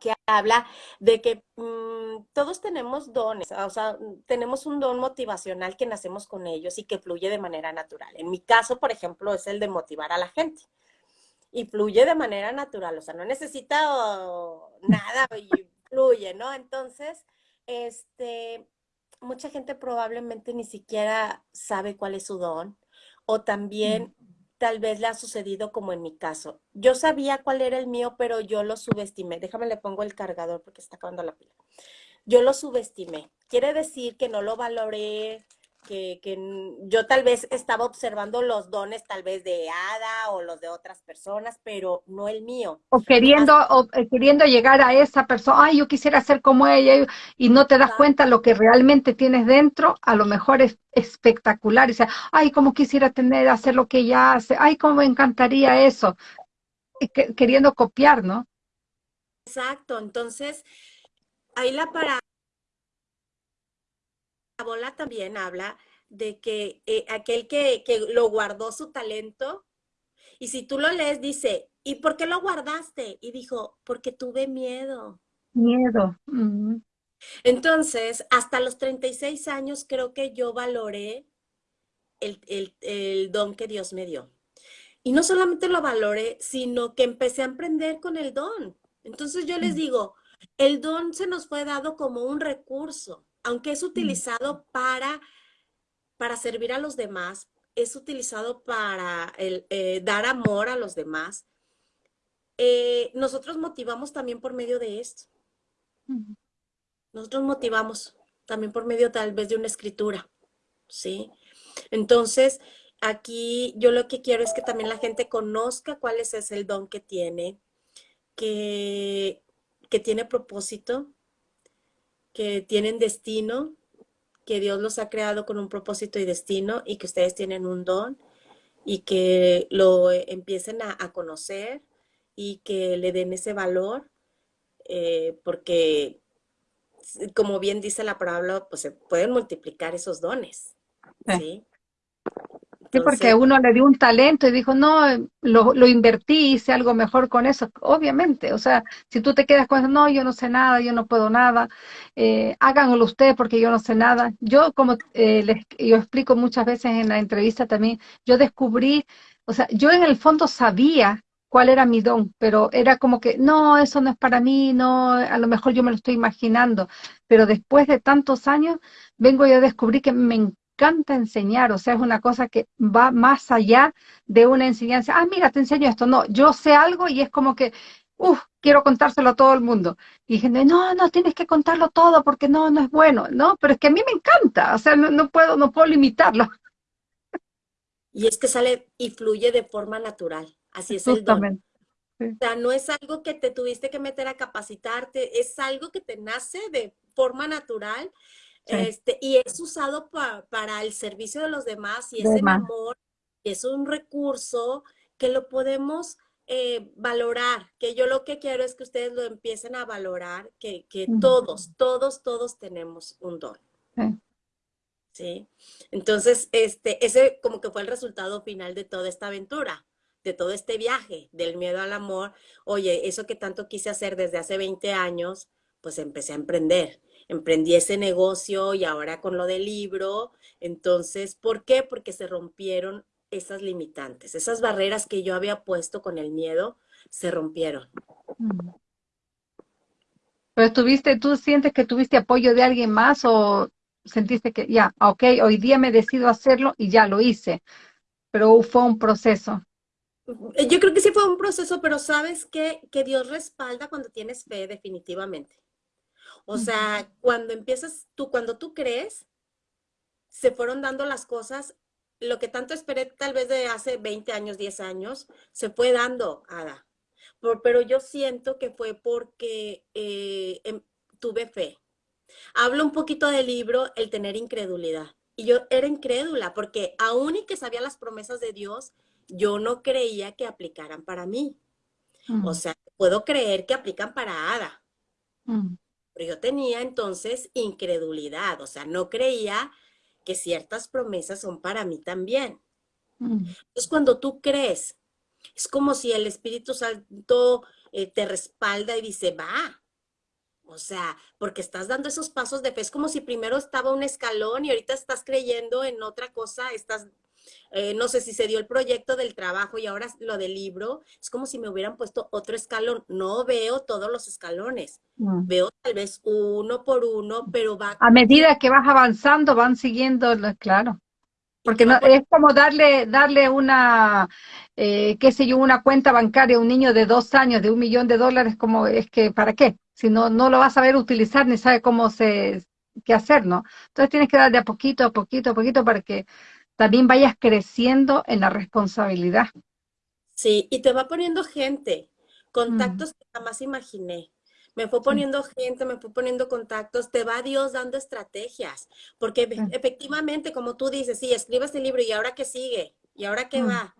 que habla de que mm, todos tenemos dones, o sea, tenemos un don motivacional que nacemos con ellos y que fluye de manera natural. En mi caso, por ejemplo, es el de motivar a la gente. Y fluye de manera natural, o sea, no necesita nada y fluye, ¿no? Entonces, este, mucha gente probablemente ni siquiera sabe cuál es su don o también tal vez le ha sucedido como en mi caso. Yo sabía cuál era el mío, pero yo lo subestimé. Déjame le pongo el cargador porque está acabando la pila. Yo lo subestimé. Quiere decir que no lo valoré, que, yo tal vez estaba observando los dones tal vez de Ada o los de otras personas, pero no el mío. O queriendo, o, eh, queriendo llegar a esa persona, ay, yo quisiera ser como ella, y no te das cuenta lo que realmente tienes dentro, a lo mejor es espectacular, y dice, ay, cómo quisiera tener, hacer lo que ella hace, ay, cómo me encantaría eso, queriendo copiar, ¿no? Exacto, entonces, ahí la para parábola también habla de que eh, aquel que, que lo guardó su talento, y si tú lo lees, dice, ¿y por qué lo guardaste? Y dijo, porque tuve miedo. Miedo. Entonces, hasta los 36 años creo que yo valoré el, el, don que Dios me dio. Y no solamente lo valoré, sino que empecé a emprender con el don. Entonces yo les digo, el don se nos fue dado como un recurso, aunque es mm. utilizado para, para servir a los demás, es utilizado para el, eh, dar amor a los demás. Eh, nosotros motivamos también por medio de esto. Nosotros motivamos también por medio tal vez de una escritura, ¿sí? Entonces, aquí yo lo que quiero es que también la gente conozca cuál es el don que tiene, que, que tiene propósito, que tienen destino, que Dios los ha creado con un propósito y destino y que ustedes tienen un don y que lo empiecen a, conocer y que le den ese valor, eh, porque como bien dice la palabra, pues se pueden multiplicar esos dones, ¿sí? Sí, porque uno le dio un talento y dijo, no, lo, lo, invertí, hice algo mejor con eso. Obviamente, o sea, si tú te quedas con eso, no, yo no sé nada, yo no puedo nada, eh, háganlo ustedes porque yo no sé nada. Yo, como eh, les, yo explico muchas veces en la entrevista también, yo descubrí, o sea, yo en el fondo sabía cuál era mi don, pero era como que, no, eso no es para mí, no, a lo mejor yo me lo estoy imaginando, pero después de tantos años, vengo yo a descubrir que me encanta enseñar, o sea, es una cosa que va más allá de una enseñanza, ah, mira, te enseño esto, no, yo sé algo y es como que, uff, quiero contárselo a todo el mundo. Y gente, no, no, tienes que contarlo todo porque no, no es bueno, no, pero es que a mí me encanta, o sea, no, puedo, no puedo limitarlo. Y es que sale y fluye de forma natural, así es el don. O sea, no es algo que te tuviste que meter a capacitarte, es algo que te nace de forma natural este, y es usado para el servicio de los demás y es el amor, es un recurso que lo podemos eh, valorar, que yo lo que quiero es que ustedes lo empiecen a valorar, que, que todos, todos, todos tenemos un don. Sí. Entonces, este, ese como que fue el resultado final de toda esta aventura, de todo este viaje, del miedo al amor. Oye, eso que tanto quise hacer desde hace 20 años, pues empecé a emprender emprendí ese negocio y ahora con lo del libro. Entonces, ¿por qué? Porque se rompieron esas limitantes, esas barreras que yo había puesto con el miedo, se rompieron. Mm. Pero tuviste, ¿tú sientes que tuviste apoyo de alguien más o sentiste que ya, ok, hoy día me decido hacerlo y ya lo hice? Pero fue un proceso. Yo creo que sí fue un proceso, pero sabes que, que Dios respalda cuando tienes fe, definitivamente. O sea, cuando empiezas tú, cuando tú crees, se fueron dando las cosas, lo que tanto esperé tal vez de hace 20 años, 10 años, se fue dando, Ada. pero yo siento que fue porque eh, em, tuve fe. Hablo un poquito del libro, el tener incredulidad. Y yo era incrédula porque aún y que sabía las promesas de Dios, yo no creía que aplicaran para mí. O sea, puedo creer que aplican para Ada. Pero yo tenía entonces incredulidad, o sea, no creía que ciertas promesas son para mí también. Mm. Entonces, cuando tú crees, es como si el Espíritu Santo eh, te respalda y dice, va. O sea, porque estás dando esos pasos de fe. Es como si primero estaba un escalón y ahorita estás creyendo en otra cosa, estás eh, no sé si se dio el proyecto del trabajo y ahora lo del libro, es como si me hubieran puesto otro escalón. No veo todos los escalones, mm. veo tal vez uno por uno, pero va... A medida que vas avanzando, van siguiendo, claro. Porque no, es como darle, darle una, eh, qué sé yo, una cuenta bancaria a un niño de dos años de un millón de dólares, como es que, ¿para qué? Si no, no lo vas a saber utilizar ni sabe cómo se, qué hacer, ¿no? Entonces tienes que dar de a poquito, a poquito, a poquito para que también vayas creciendo en la responsabilidad. Sí, y te va poniendo gente, contactos mm. que jamás imaginé. Me fue poniendo gente, me fue poniendo contactos, te va Dios dando estrategias, porque efectivamente, como tú dices, sí, escribe este libro y ahora qué sigue, y ahora qué mm. va.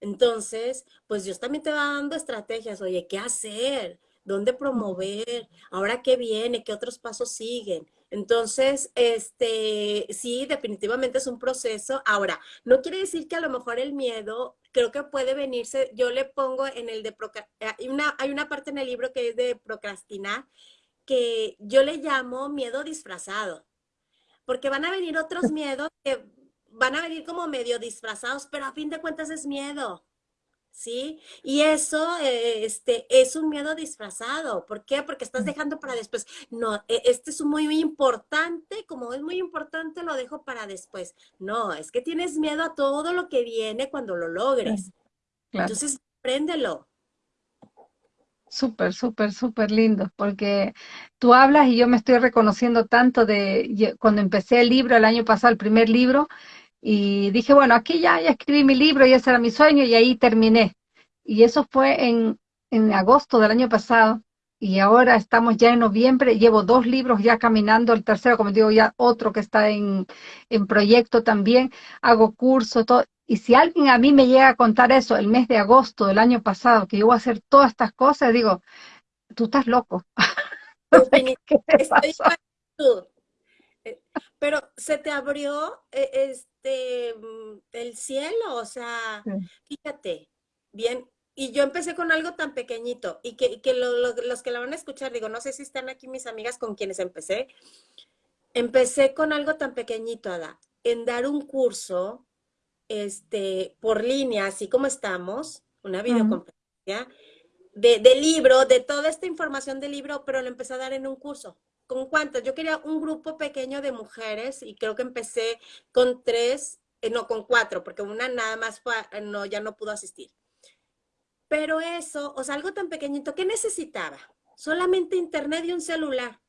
Entonces, pues Dios también te va dando estrategias, oye, ¿qué hacer? Dónde promover, ahora qué viene, qué otros pasos siguen. Entonces, este, sí, definitivamente es un proceso. Ahora, no quiere decir que a lo mejor el miedo, creo que puede venirse, yo le pongo en el de, hay una, hay una parte en el libro que es de procrastinar, que yo le llamo miedo disfrazado, porque van a venir otros miedos que van a venir como medio disfrazados, pero a fin de cuentas es miedo. ¿Sí? Y eso eh, este, es un miedo disfrazado. ¿Por qué? Porque estás mm. dejando para después. No, e, este es muy, muy importante, como es muy importante, lo dejo para después. No, es que tienes miedo a todo lo que viene cuando lo logres. Entonces, préndelo. Súper, súper, súper lindo, porque tú hablas y yo me estoy reconociendo tanto de cuando empecé el libro el año pasado, el primer libro, y dije, bueno, aquí ya, ya escribí mi libro y ese era mi sueño y ahí terminé. Y eso fue en, en agosto del año pasado y ahora estamos ya en noviembre, llevo dos libros ya caminando, el tercero, como digo, ya otro que está en, en proyecto también, hago cursos, todo. Y si alguien a mí me llega a contar eso el mes de agosto del año pasado, que yo voy a hacer todas estas cosas, digo, tú estás loco. ¿Qué Pero se te abrió eh, este, mm, el cielo, o sea, fíjate, bien, y yo empecé con algo tan pequeñito y que, los que la van a escuchar, digo, no sé si están aquí mis amigas con quienes empecé, empecé con algo tan pequeñito, Ada, en dar un curso este, por línea, así como estamos, una videoconferencia, de, de libro, de toda esta información del libro, pero lo empecé a dar en un curso. ¿Con cuántas? Yo quería un grupo pequeño de mujeres y creo que empecé con tres, eh, no, con cuatro, porque una nada más fue, eh, no, ya no pudo asistir. Pero eso, o sea, algo tan pequeñito, ¿qué necesitaba? Solamente internet y un celular.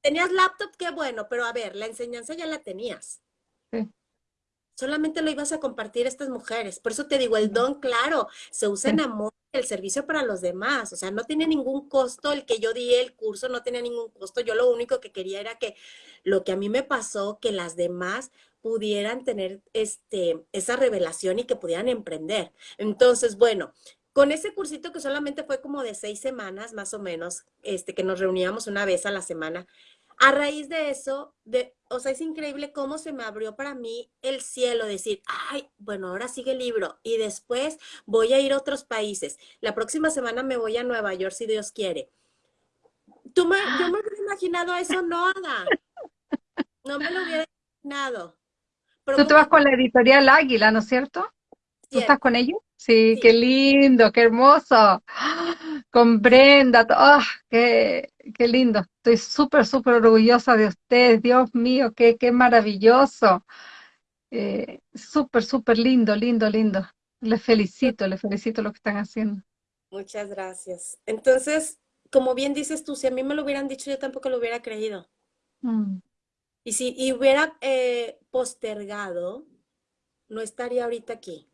Tenías laptop, qué bueno, pero a ver, la enseñanza ya la tenías. Sí solamente lo ibas a compartir estas mujeres. Por eso te digo, el don, claro, se usa en amor, el servicio para los demás. O sea, no tiene ningún costo el que yo di el curso, no tenía ningún costo. Yo lo único que quería era que lo que a mí me pasó, que las demás pudieran tener este, esa revelación y que pudieran emprender. Entonces, bueno, con ese cursito que solamente fue como de seis semanas, más o menos, este, que nos reuníamos una vez a la semana, a raíz de eso, de, o sea, es increíble cómo se me abrió para mí el cielo, decir, ay, bueno, ahora sigue el libro y después voy a ir a otros países. La próxima semana me voy a Nueva York, si Dios quiere. Tú me, yo me hubiera imaginado eso, no, Ada. No me lo hubiera imaginado. Tú te vas con la editorial Águila, ¿no es cierto? ¿Tú estás con ellos? Sí, qué lindo, qué hermoso. Con Brenda, oh, qué, qué lindo. Estoy súper, súper orgullosa de ustedes. Dios mío, qué, qué maravilloso. Eh, súper, súper lindo, lindo, lindo. Les felicito, les felicito lo que están haciendo. Muchas gracias. Entonces, como bien dices tú, si a mí me lo hubieran dicho, yo tampoco lo hubiera creído. Mm. Y si y hubiera eh, postergado, no estaría ahorita aquí.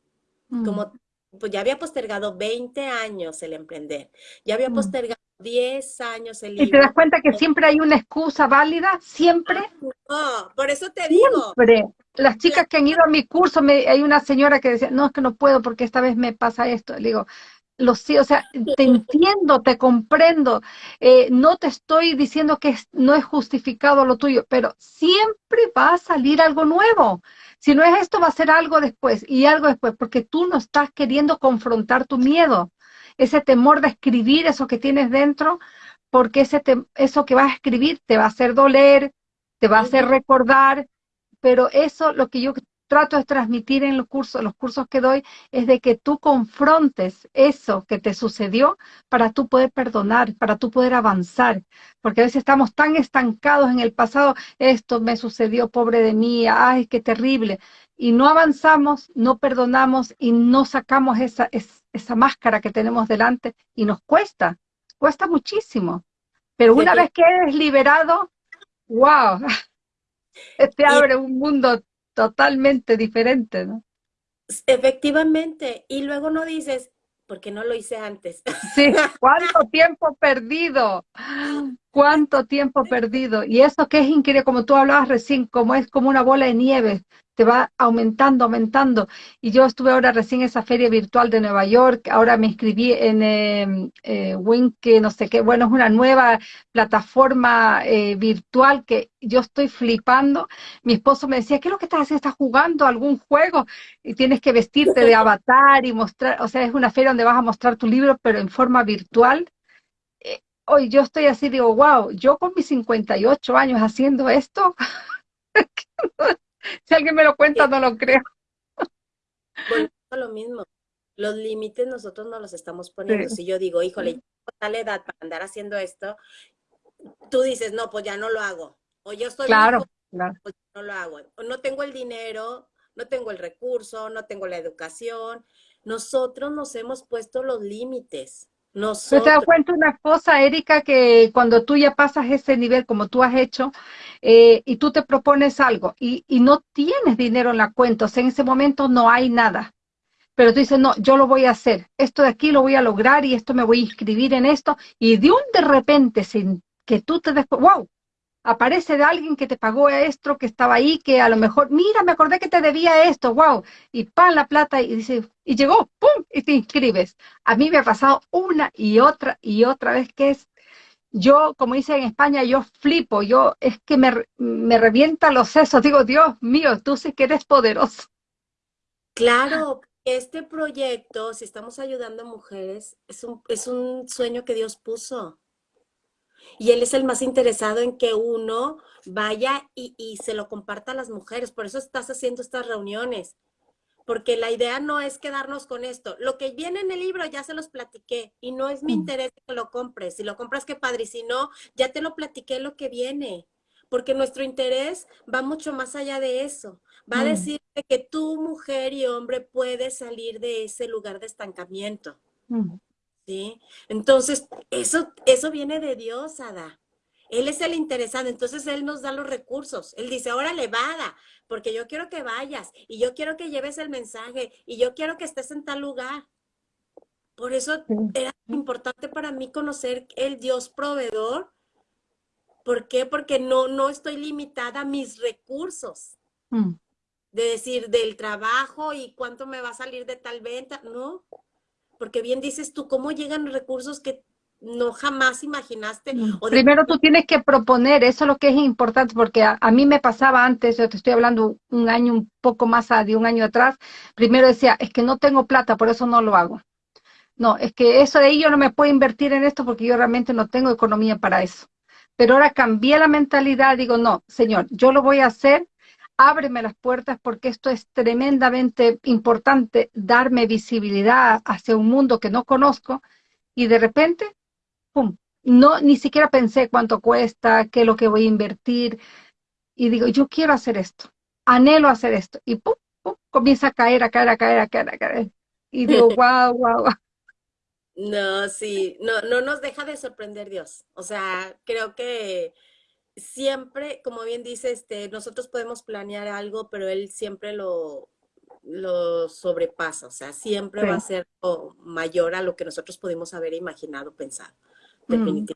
Como mm pues ya había postergado 20 años el emprender, ya había mm. postergado 10 años el libro. ¿Y te das cuenta que siempre hay una excusa válida? ¿Siempre? No, por eso te digo. Siempre. Las chicas que han ido a mi curso, me, hay una señora que decía, no, es que no puedo porque esta vez me pasa esto. Le digo, lo sí, o sea, te entiendo, te comprendo, eh, no te estoy diciendo que no es justificado lo tuyo, pero siempre va a salir algo nuevo. Si no es esto, va a ser algo después y algo después, porque tú no estás queriendo confrontar tu miedo, ese temor de escribir eso que tienes dentro, porque ese eso que vas a escribir te va a hacer doler, te va a hacer recordar, pero eso lo que yo trato de transmitir en los cursos, los cursos que doy, es de que tú confrontes eso que te sucedió para tú poder perdonar, para tú poder avanzar, porque a veces estamos tan estancados en el pasado, esto me sucedió, pobre de mí, ay, qué terrible, y no avanzamos, no perdonamos y no sacamos esa, esa máscara que tenemos delante y nos cuesta, cuesta muchísimo, pero una vez que eres liberado, wow, te abre un mundo totalmente diferente, ¿no? Efectivamente, y luego no dices, ¿por qué no lo hice antes? Sí, ¿cuánto tiempo perdido? ¿Cuánto tiempo perdido? Y eso que es increíble, como tú hablabas recién, como es como una bola de nieve. Te va aumentando, aumentando. Y yo estuve ahora recién en esa feria virtual de Nueva York, ahora me inscribí en eh, eh Wink, no sé qué, bueno, es una nueva plataforma eh, virtual que yo estoy flipando. Mi esposo me decía, ¿qué es lo que estás haciendo? ¿Estás jugando algún juego? Y tienes que vestirte de avatar y mostrar, o sea, es una feria donde vas a mostrar tu libro, pero en forma virtual. Eh, hoy yo estoy así, digo, wow, yo con mis 58 años haciendo esto, si alguien me lo cuenta, no lo creo. Bueno, lo mismo. Los límites nosotros no los estamos poniendo. Si yo digo, híjole, tal edad para andar haciendo esto, tú dices, no, pues ya no lo hago. O yo estoy claro, claro. Pues no lo hago. O no tengo el dinero, no tengo el recurso, no tengo la educación. Nosotros nos hemos puesto los límites. Nosotros... te das cuenta una cosa, Erika, que cuando tú ya pasas ese nivel como tú has hecho eh, y tú te propones algo y, y, no tienes dinero en la cuenta, o sea, en ese momento no hay nada, pero tú dices, no, yo lo voy a hacer, esto de aquí lo voy a lograr y esto me voy a inscribir en esto y de un de repente sin que tú te des, wow, aparece de alguien que te pagó esto, que estaba ahí, que a lo mejor, mira, me acordé que te debía esto, wow, y pan la plata y dice, y llegó, pum, y te inscribes. A mí me ha pasado una y otra y otra vez que es, yo, como dice en España, yo flipo, yo es que me, me revienta los sesos, digo, Dios mío, tú sí que eres poderoso. Claro, este proyecto, si estamos ayudando a mujeres, es un, es un sueño que Dios puso y él es el más interesado en que uno vaya y, se lo comparta a las mujeres. Por eso estás haciendo estas reuniones. Porque la idea no es quedarnos con esto. Lo que viene en el libro ya se los platiqué y no es mi mm. interés que lo compres. Si lo compras, qué padre. Si no, ya te lo platiqué lo que viene. Porque nuestro interés va mucho más allá de eso. Va a mm. decirte que tú, mujer y hombre, puedes salir de ese lugar de estancamiento. Mm. ¿Sí? Entonces, eso, eso viene de Dios, Ada. Él es el interesado, entonces Él nos da los recursos. Él dice, ahora le vaga, porque yo quiero que vayas y yo quiero que lleves el mensaje y yo quiero que estés en tal lugar. Por eso era importante para mí conocer el Dios proveedor. ¿Por qué? Porque no, no estoy limitada a mis recursos. Mm. De decir, del trabajo y cuánto me va a salir de tal venta. No, porque bien dices tú, ¿cómo llegan recursos que no jamás imaginaste? Mm. Primero tú tienes que proponer, eso es lo que es importante, porque a, mí me pasaba antes, yo te estoy hablando un año, un poco más de un año atrás, primero decía, es que no tengo plata, por eso no lo hago. No, es que eso de ahí yo no me puedo invertir en esto porque yo realmente no tengo economía para eso. Pero ahora cambié la mentalidad, digo, no, señor, yo lo voy a hacer ábreme las puertas porque esto es tremendamente importante, darme visibilidad hacia un mundo que no conozco y de repente, pum, no, ni siquiera pensé cuánto cuesta, qué es lo que voy a invertir y digo, yo quiero hacer esto, anhelo hacer esto y pum, pum, comienza a caer, a caer, a caer, a caer, a caer. Y digo, wow, wow, No, sí, no, no nos deja de sorprender Dios. O sea, creo que siempre, como bien dice, este, nosotros podemos planear algo, pero él siempre lo, lo sobrepasa, o sea, siempre va a ser mayor a lo que nosotros pudimos haber imaginado, pensado, mm. definitivamente.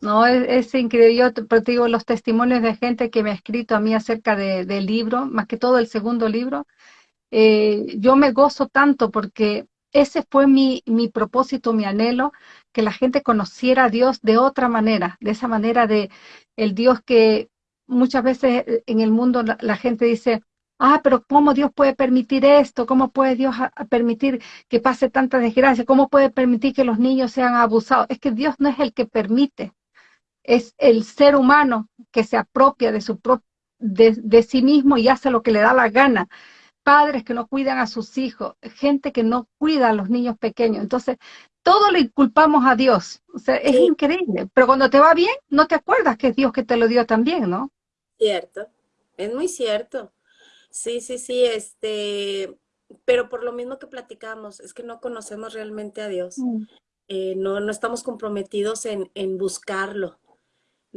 No, es, increíble. Yo te, digo los testimonios de gente que me ha escrito a mí acerca del libro, más que todo el segundo libro. Eh, yo me gozo tanto porque ese fue mi, mi propósito, mi anhelo, que la gente conociera a Dios de otra manera, de esa manera de el Dios que muchas veces eh, en el mundo la, gente dice, ah, pero ¿cómo Dios puede permitir esto? ¿Cómo puede Dios permitir que pase tanta desgracia? ¿Cómo puede permitir que los niños sean abusados? Es que Dios no es el que permite, es el ser humano que se apropia de, su de sí mismo y hace lo que le da la gana padres que no cuidan a sus hijos, gente que no cuida a los niños pequeños. Entonces, todo le culpamos a Dios. O sea, es increíble. Pero cuando te va bien, no te acuerdas que es Dios que te lo dio también, ¿no? Cierto, es muy cierto. Sí, sí, sí, este, pero por lo mismo que platicamos, es que no conocemos realmente a Dios. Mm. Eh, no, no estamos comprometidos en, en buscarlo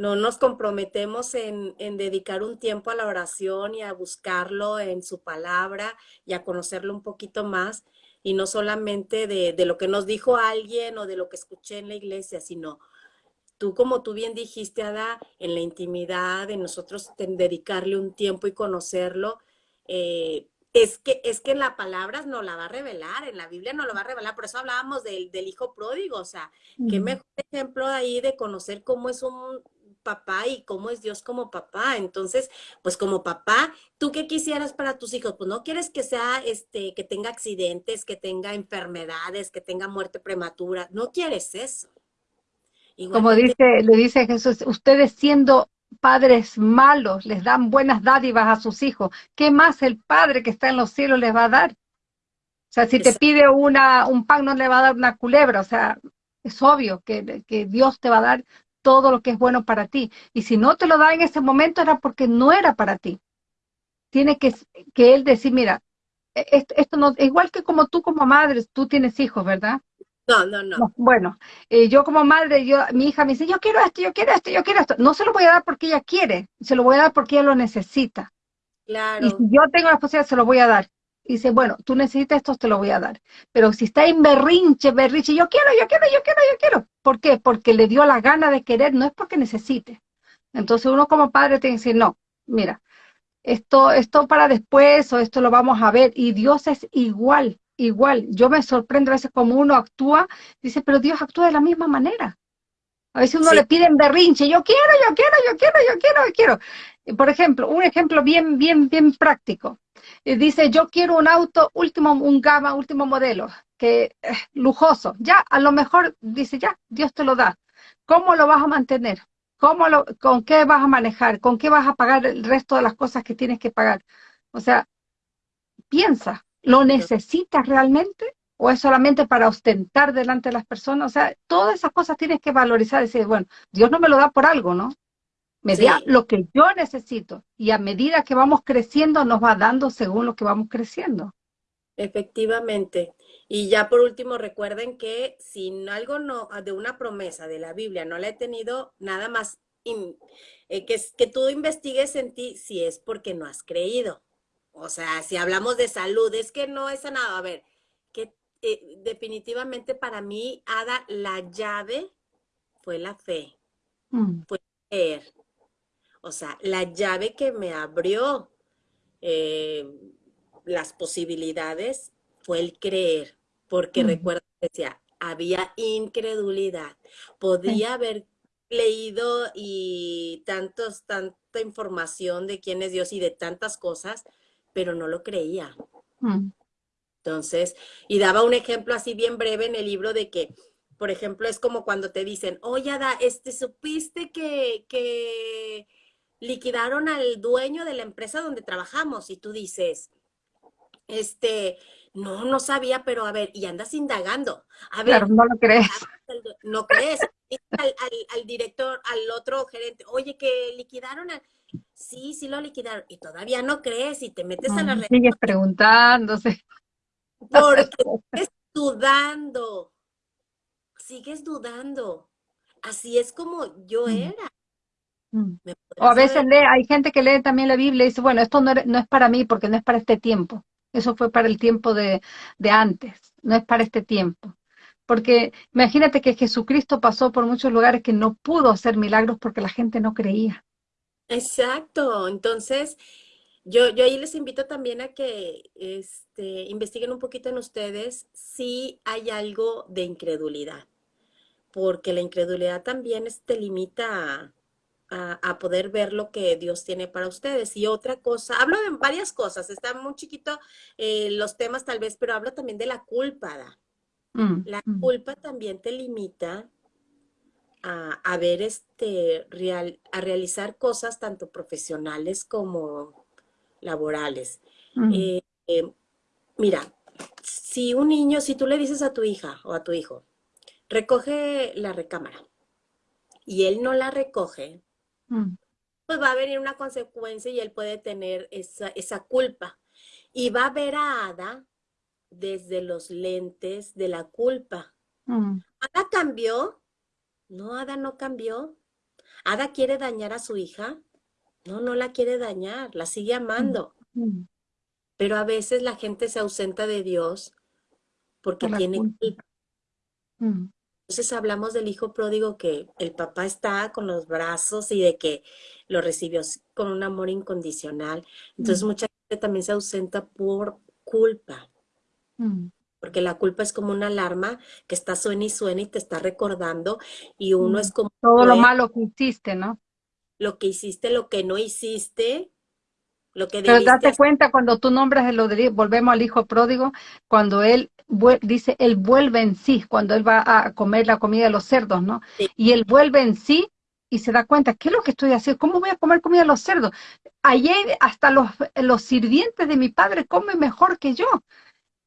no nos comprometemos en, dedicar un tiempo a la oración y a buscarlo en su palabra y a conocerlo un poquito más y no solamente de, lo que nos dijo alguien o de lo que escuché en la iglesia, sino tú, como tú bien dijiste, Ada, en la intimidad, de nosotros dedicarle un tiempo y conocerlo, eh, es que, es que en la palabra no la va a revelar, en la Biblia no lo va a revelar, por eso hablábamos del, del hijo pródigo, o sea, qué mejor ejemplo ahí de conocer cómo es un papá y cómo es Dios como papá. Entonces, pues como papá, ¿tú qué quisieras para tus hijos? Pues no quieres que sea, este, que tenga accidentes, que tenga enfermedades, que tenga muerte prematura, no quieres eso. como dice, le dice Jesús, ustedes siendo padres malos les dan buenas dádivas a sus hijos, ¿qué más el Padre que está en los cielos les va a dar? O sea, si te pide una, un pan, no le va a dar una culebra. O sea, es obvio que, que, Dios te va a dar todo lo que es bueno para ti. Y si no te lo da en ese momento era porque no era para ti. Tiene que, que Él decir, mira, e, esto, esto no, igual que como tú como madre, tú tienes hijos, ¿verdad? No, no, no. bueno, eh, yo como madre, yo, mi hija me dice, yo quiero esto, yo quiero esto, yo quiero esto. No se lo voy a dar porque ella quiere, se lo voy a dar porque ella lo necesita. Claro. Y si yo tengo la posibilidad, se lo voy a dar. Y dice, bueno, tú necesitas esto, te lo voy a dar. Pero si está en berrinche, berrinche, yo quiero, yo quiero, yo quiero, yo quiero. ¿Por qué? Porque le dio la gana de querer, no es porque necesite. Entonces uno como padre tiene que decir, no, mira, esto, esto para después o esto lo vamos a ver. Y Dios es igual igual. Yo me sorprendo a veces como uno actúa, dice, pero Dios actúa de la misma manera. A veces uno le pide en berrinche, yo quiero, yo quiero, yo quiero, yo quiero, yo quiero. Por ejemplo, un ejemplo bien, bien, bien práctico. Dice, yo quiero un auto último, un gama, último modelo, que eh, lujoso. Ya, a lo mejor dice, ya, Dios te lo da. ¿Cómo lo vas a mantener? ¿Cómo lo, ¿Con qué vas a manejar? ¿Con qué vas a pagar el resto de las cosas que tienes que pagar? O sea, piensa, ¿Lo necesitas realmente? ¿O es solamente para ostentar delante de las personas? O sea, todas esas cosas tienes que valorizar y decir, bueno, Dios no me lo da por algo, ¿no? Me da lo que yo necesito. Y a medida que vamos creciendo, nos va dando según lo que vamos creciendo. Efectivamente. Y ya por último, recuerden que si algo no, de una promesa de la Biblia no la he tenido, nada más eh, que, que tú investigues en ti si es porque no has creído. O sea, si hablamos de salud, es que no es sanado. A ver, que eh, definitivamente para mí, Ada, la llave fue la fe, mm. fue creer. O sea, la llave que me abrió eh, las posibilidades fue el creer, porque mm. recuerda que decía, había incredulidad. Podía haber leído y tantos, tanta información de quién es Dios y de tantas cosas, pero no lo creía. Mm. Entonces, y daba un ejemplo así bien breve en el libro de que, por ejemplo, es como cuando te dicen, oye, Ada, este, ¿supiste que, que liquidaron al dueño de la empresa donde trabajamos? Y tú dices, este, no, no sabía, pero a ver, y andas indagando. A ver, no lo crees. No crees. Al, al, director, al otro gerente, oye, que liquidaron al sí, sí lo liquidaron, y todavía no crees y te metes a la red. Sigues preguntándose. Porque sigues dudando, sigues dudando. Así es como yo era. Mm. O a veces lee, hay gente que lee también la Biblia y dice, bueno, esto no, no, es para mí porque no es para este tiempo. Eso fue para el tiempo de, de antes, no es para este tiempo. Porque imagínate que Jesucristo pasó por muchos lugares que no pudo hacer milagros porque la gente no creía. Exacto. Entonces, yo, yo ahí les invito también a que este, investiguen un poquito en ustedes si hay algo de incredulidad, porque la incredulidad también te limita a, poder ver lo que Dios tiene para ustedes. Y otra cosa, hablo de varias cosas, está muy chiquito eh, los temas tal vez, pero hablo también de la culpa. Mm, la mm. culpa también te limita a, ver este, real, a realizar cosas tanto profesionales como laborales. Eh, eh, mira, si un niño, si tú le dices a tu hija o a tu hijo, recoge la recámara y él no la recoge, mm. pues va a venir una consecuencia y él puede tener esa, esa culpa. Y va a ver a Ada desde los lentes de la culpa. Mm. Ada cambió no, Ada no cambió. Ada quiere dañar a su hija. No, no la quiere dañar, la sigue amando. Pero a veces la gente se ausenta de Dios porque tiene culpa. Entonces hablamos del hijo pródigo que el papá está con los brazos y de que lo recibió con un amor incondicional. Entonces mm. mucha gente también se ausenta por culpa. Mm. Porque la culpa es como una alarma que está suena y suena y te está recordando y uno mm. es como... Todo lo malo que hiciste, ¿no? Lo que hiciste, lo que no hiciste, lo que Pero date cuenta cuando tú nombras, lo de, volvemos al hijo pródigo, cuando él dice, él vuelve en sí, cuando él va a comer la comida de los cerdos, ¿no? Y él vuelve en sí y se da cuenta, ¿qué es lo que estoy haciendo? ¿Cómo voy a comer comida de los cerdos? Ayer hasta los, los sirvientes de mi padre comen mejor que yo.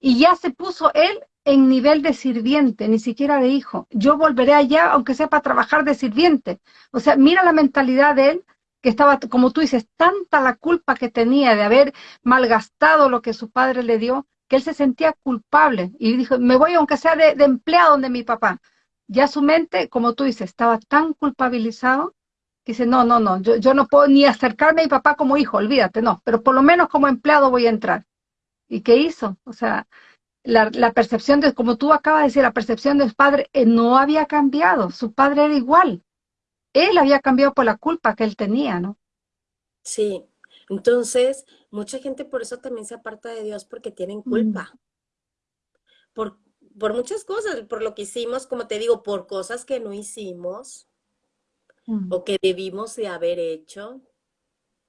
Y ya se puso él en nivel de sirviente, ni siquiera de hijo. Yo volveré allá, aunque sea para trabajar de sirviente. O sea, mira la mentalidad de él, que estaba, como tú dices, tanta la culpa que tenía de haber malgastado lo que su padre le dio, que él se sentía culpable y dijo, me voy aunque sea de, empleado donde mi papá. Ya su mente, como tú dices, estaba tan culpabilizado que dice, no, no, no, yo, yo no puedo ni acercarme a mi papá como hijo, olvídate, no, pero por lo menos como empleado voy a entrar. ¿Y qué hizo? O sea, la, percepción de, como tú acabas de decir, la percepción de su padre eh, no había cambiado, su padre era igual él había cambiado por la culpa que él tenía, ¿no? Sí, entonces mucha gente por eso también se aparta de Dios porque tienen mm. culpa. Por, por muchas cosas, por lo que hicimos, como te digo, por cosas que no hicimos mm. o que debimos de haber hecho.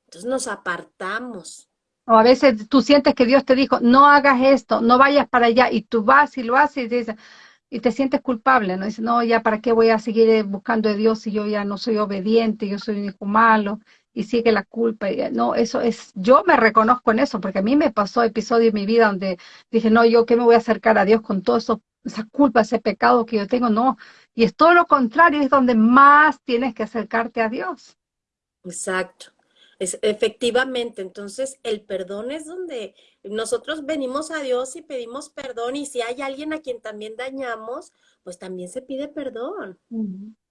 Entonces nos apartamos. O a veces tú sientes que Dios te dijo, no hagas esto, no vayas para allá, y tú vas y lo haces y dices, y te sientes culpable, ¿no? Dices, no, ya para qué voy a seguir eh, buscando a Dios si yo ya no soy obediente, yo soy un hijo malo, y sigue la culpa. Y, no, eso es, yo me reconozco en eso, porque a mí me pasó episodio en mi vida donde dije, no, yo qué me voy a acercar a Dios con todo eso, esa culpa, ese pecado que yo tengo, no. Y es todo lo contrario, es donde más tienes que acercarte a Dios. Exacto. Es, efectivamente, entonces el perdón es donde nosotros venimos a Dios y pedimos perdón y si hay alguien a quien también dañamos, pues también se pide perdón.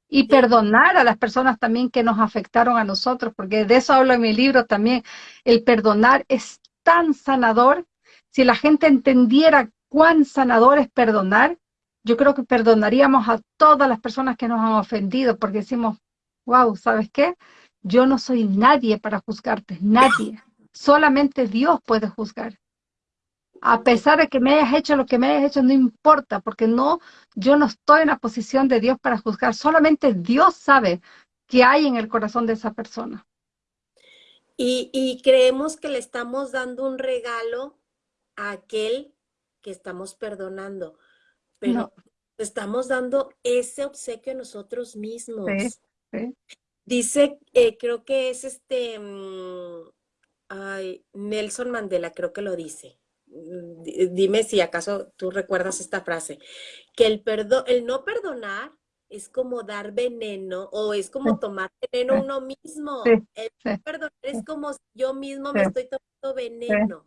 Y perdonar a las personas también que nos afectaron a nosotros, porque de eso hablo en mi libro también. El perdonar es tan sanador. Si la gente entendiera cuán sanador es perdonar, yo creo que perdonaríamos a todas las personas que nos han ofendido, porque decimos, wow, ¿sabes qué? Yo no soy nadie para juzgarte, nadie. Solamente Dios puede juzgar. A pesar de que me hayas hecho lo que me hayas hecho, no importa, porque no, yo no estoy en la posición de Dios para juzgar. Solamente Dios sabe qué hay en el corazón de esa persona. Y, creemos que le estamos dando un regalo a aquel que estamos perdonando, pero estamos dando ese obsequio a nosotros mismos. sí. Dice, eh, creo que es este, mm, ay, Nelson Mandela, creo que lo dice. Dime si acaso tú recuerdas esta frase, que el, perdón, el no perdonar es como dar veneno o es como tomar veneno uno mismo. el no perdonar es como si yo mismo me estoy tomando veneno.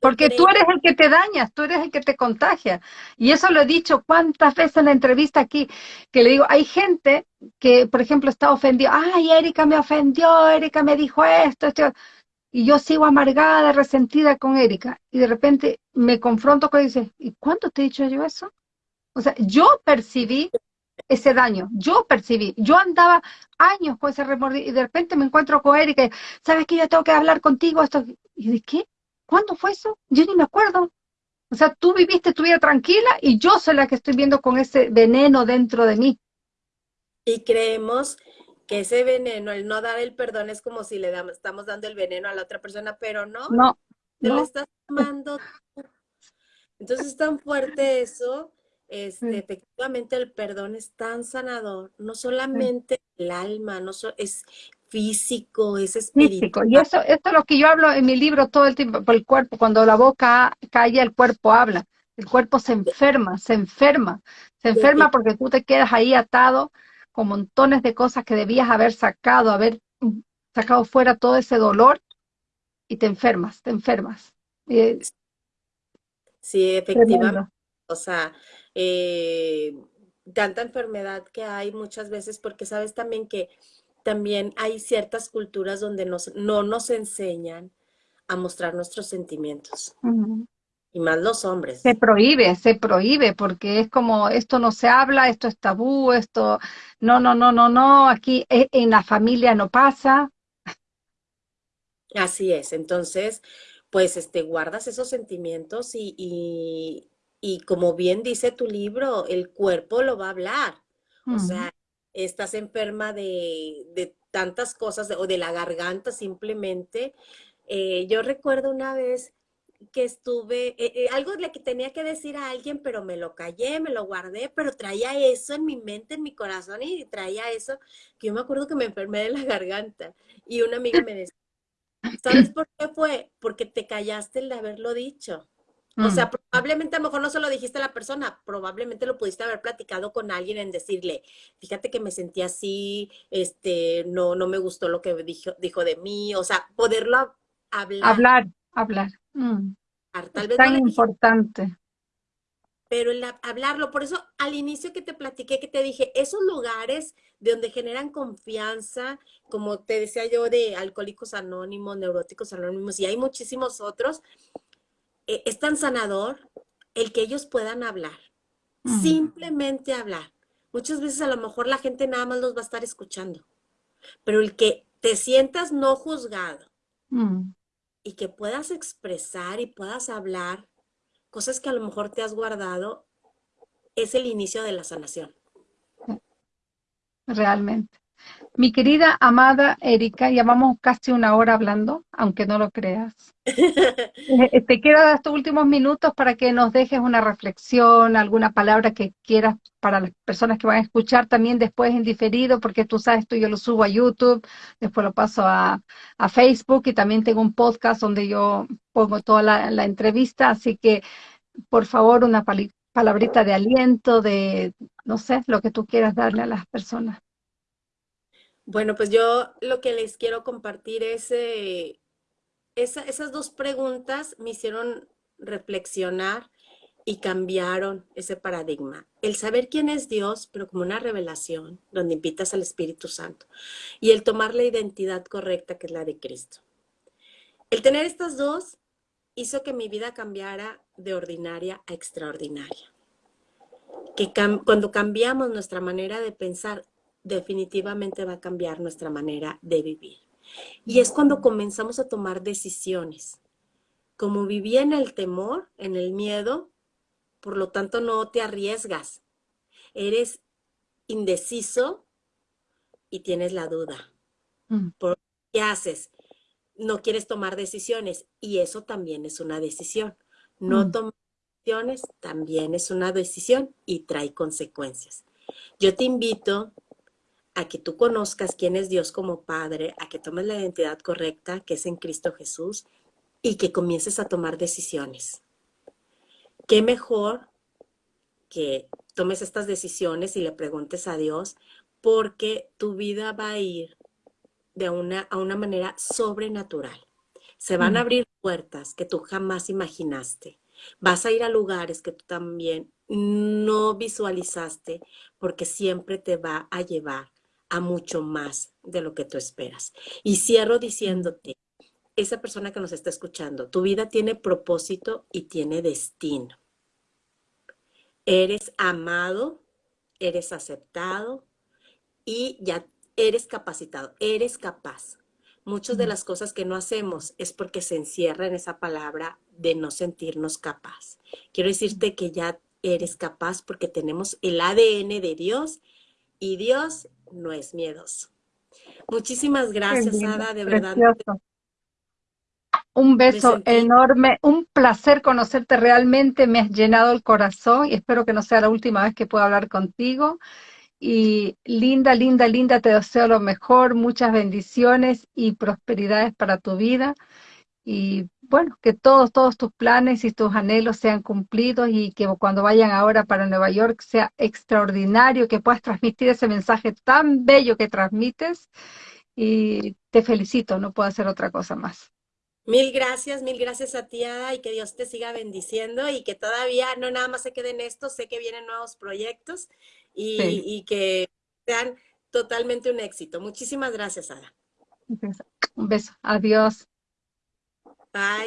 Porque tú eres el que te dañas, tú eres el que te contagia. Y eso lo he dicho cuántas veces en la entrevista aquí, que le digo, hay gente que, por ejemplo, está ofendida, ay, Erika me ofendió, Erika me dijo esto, esto, y yo sigo amargada, resentida con Erika, y de repente me confronto con ella y dice, ¿y cuándo te he dicho yo eso? O sea, yo percibí ese daño, yo percibí, yo andaba años con ese remordimiento y de repente me encuentro con Erika, ¿sabes que yo tengo que hablar contigo? Esto, ¿y de qué? ¿Cuándo fue eso? Yo ni me acuerdo. O sea, tú viviste tu vida tranquila y yo soy la que estoy viendo con ese veneno dentro de mí. Y creemos que ese veneno, el no dar el perdón, es como si le damos, estamos dando el veneno a la otra persona, pero no. No. Te lo estás tomando Entonces es tan fuerte eso. Este, efectivamente el perdón es tan sanador, no solamente el alma, no es físico, es espiritual. Y eso, esto es lo que yo hablo en mi libro todo el tiempo, por el cuerpo, cuando la boca calla, el cuerpo habla. El cuerpo se enferma, se enferma, se enferma porque tú te quedas ahí atado con montones de cosas que debías haber sacado, haber mm, sacado fuera todo ese dolor y te enfermas, te enfermas. sí, efectivamente. O sea, eh, tanta enfermedad que hay muchas veces porque sabes también que también hay ciertas culturas donde nos, no nos enseñan a mostrar nuestros sentimientos. Y más los hombres. Se prohíbe, se prohíbe, porque es como, esto no se habla, esto es tabú, esto, no, no, no, no, no, aquí eh, en la familia no pasa. Así es, entonces, pues, este, guardas esos sentimientos y, y, y como bien dice tu libro, el cuerpo lo va a hablar. O sea, estás enferma de, de tantas cosas o de la garganta simplemente. Eh, yo recuerdo una vez que estuve, eh, eh, algo le que tenía que decir a alguien, pero me lo callé, me lo guardé, pero traía eso en mi mente, en mi corazón y traía eso, que yo me acuerdo que me enfermé de la garganta y una amiga me decía, ¿sabes por qué fue? Porque te callaste el de haberlo dicho. O sea, mm. probablemente a lo mejor no se lo dijiste a la persona, probablemente lo pudiste haber platicado con alguien en decirle, fíjate que me sentí así, este, no, no me gustó lo que dijo, dijo de mí, o sea, poderlo hablar. Hablar, hablar. Mm. Tal vez tan importante. pero el hablarlo, por eso al inicio que te platiqué, que te dije, esos lugares de donde generan confianza, como te decía yo, de alcohólicos anónimos, neuróticos anónimos, y hay muchísimos otros, eh, es tan sanador el que ellos puedan hablar, mm. simplemente hablar. Muchas veces a lo mejor la gente nada más los va a estar escuchando, pero el que te sientas no juzgado mm. Y que puedas expresar y puedas hablar cosas que a lo mejor te has guardado, es el inicio de la sanación. Realmente. Mi querida, amada Erika, llevamos casi una hora hablando, aunque no lo creas. Eh, te quiero estos últimos minutos para que nos dejes una reflexión, alguna palabra que quieras para las personas que van a escuchar también después en diferido, porque tú sabes, esto yo lo subo a YouTube, después lo paso a, Facebook y también tengo un podcast donde yo pongo toda la, la entrevista, así que por favor una palabrita de aliento, de, no sé, lo que tú quieras darle a las personas. Bueno, pues yo lo que les quiero compartir es, eh, esas dos preguntas me hicieron reflexionar y cambiaron ese paradigma. El saber quién es Dios, pero como una revelación, donde invitas al Espíritu Santo, y el tomar la identidad correcta, que es la de Cristo. El tener estas dos hizo que mi vida cambiara de ordinaria a extraordinaria. Que cuando cambiamos nuestra manera de pensar, definitivamente va a cambiar nuestra manera de vivir. Y es cuando comenzamos a tomar decisiones. Como vivía en el temor, en el miedo, por lo tanto no te arriesgas. Eres indeciso y tienes la duda. Mm. ¿Qué haces? No quieres tomar decisiones y eso también es una decisión. No mm. tomar decisiones también es una decisión y trae consecuencias. Yo te invito a que tú conozcas quién es Dios como Padre, a que tomes la identidad correcta, que es en Cristo Jesús, y que comiences a tomar decisiones. ¿Qué mejor que tomes estas decisiones y le preguntes a Dios? Porque tu vida va a ir de una, a una manera sobrenatural. Se van a abrir puertas que tú jamás imaginaste. Vas a ir a lugares que tú también no visualizaste porque siempre te va a llevar a mucho más de lo que tú esperas. Y cierro diciéndote, esa persona que nos está escuchando, tu vida tiene propósito y tiene destino. Eres amado, eres aceptado y ya eres capacitado, eres capaz. Muchas de las cosas que no hacemos es porque se encierra en esa palabra de no sentirnos capaz. Quiero decirte que ya eres capaz porque tenemos el ADN de Dios y Dios no es miedoso. Muchísimas gracias, Ada, de verdad. Un beso enorme, un placer conocerte realmente, me has llenado el corazón y espero que no sea la última vez que pueda hablar contigo. Y linda, linda, linda, te deseo lo mejor, muchas bendiciones y prosperidades para tu vida. Y bueno, que todos, todos tus planes y tus anhelos sean cumplidos y que cuando vayan ahora para Nueva York sea extraordinario, que puedas transmitir ese mensaje tan bello que transmites y te felicito, no puedo hacer otra cosa más. Mil gracias, mil gracias a ti, Ada, y que Dios te siga bendiciendo y que todavía no nada más se quede en esto, sé que vienen nuevos proyectos y, y que sean totalmente un éxito. Muchísimas gracias, Ada. Un beso, adiós. Bye.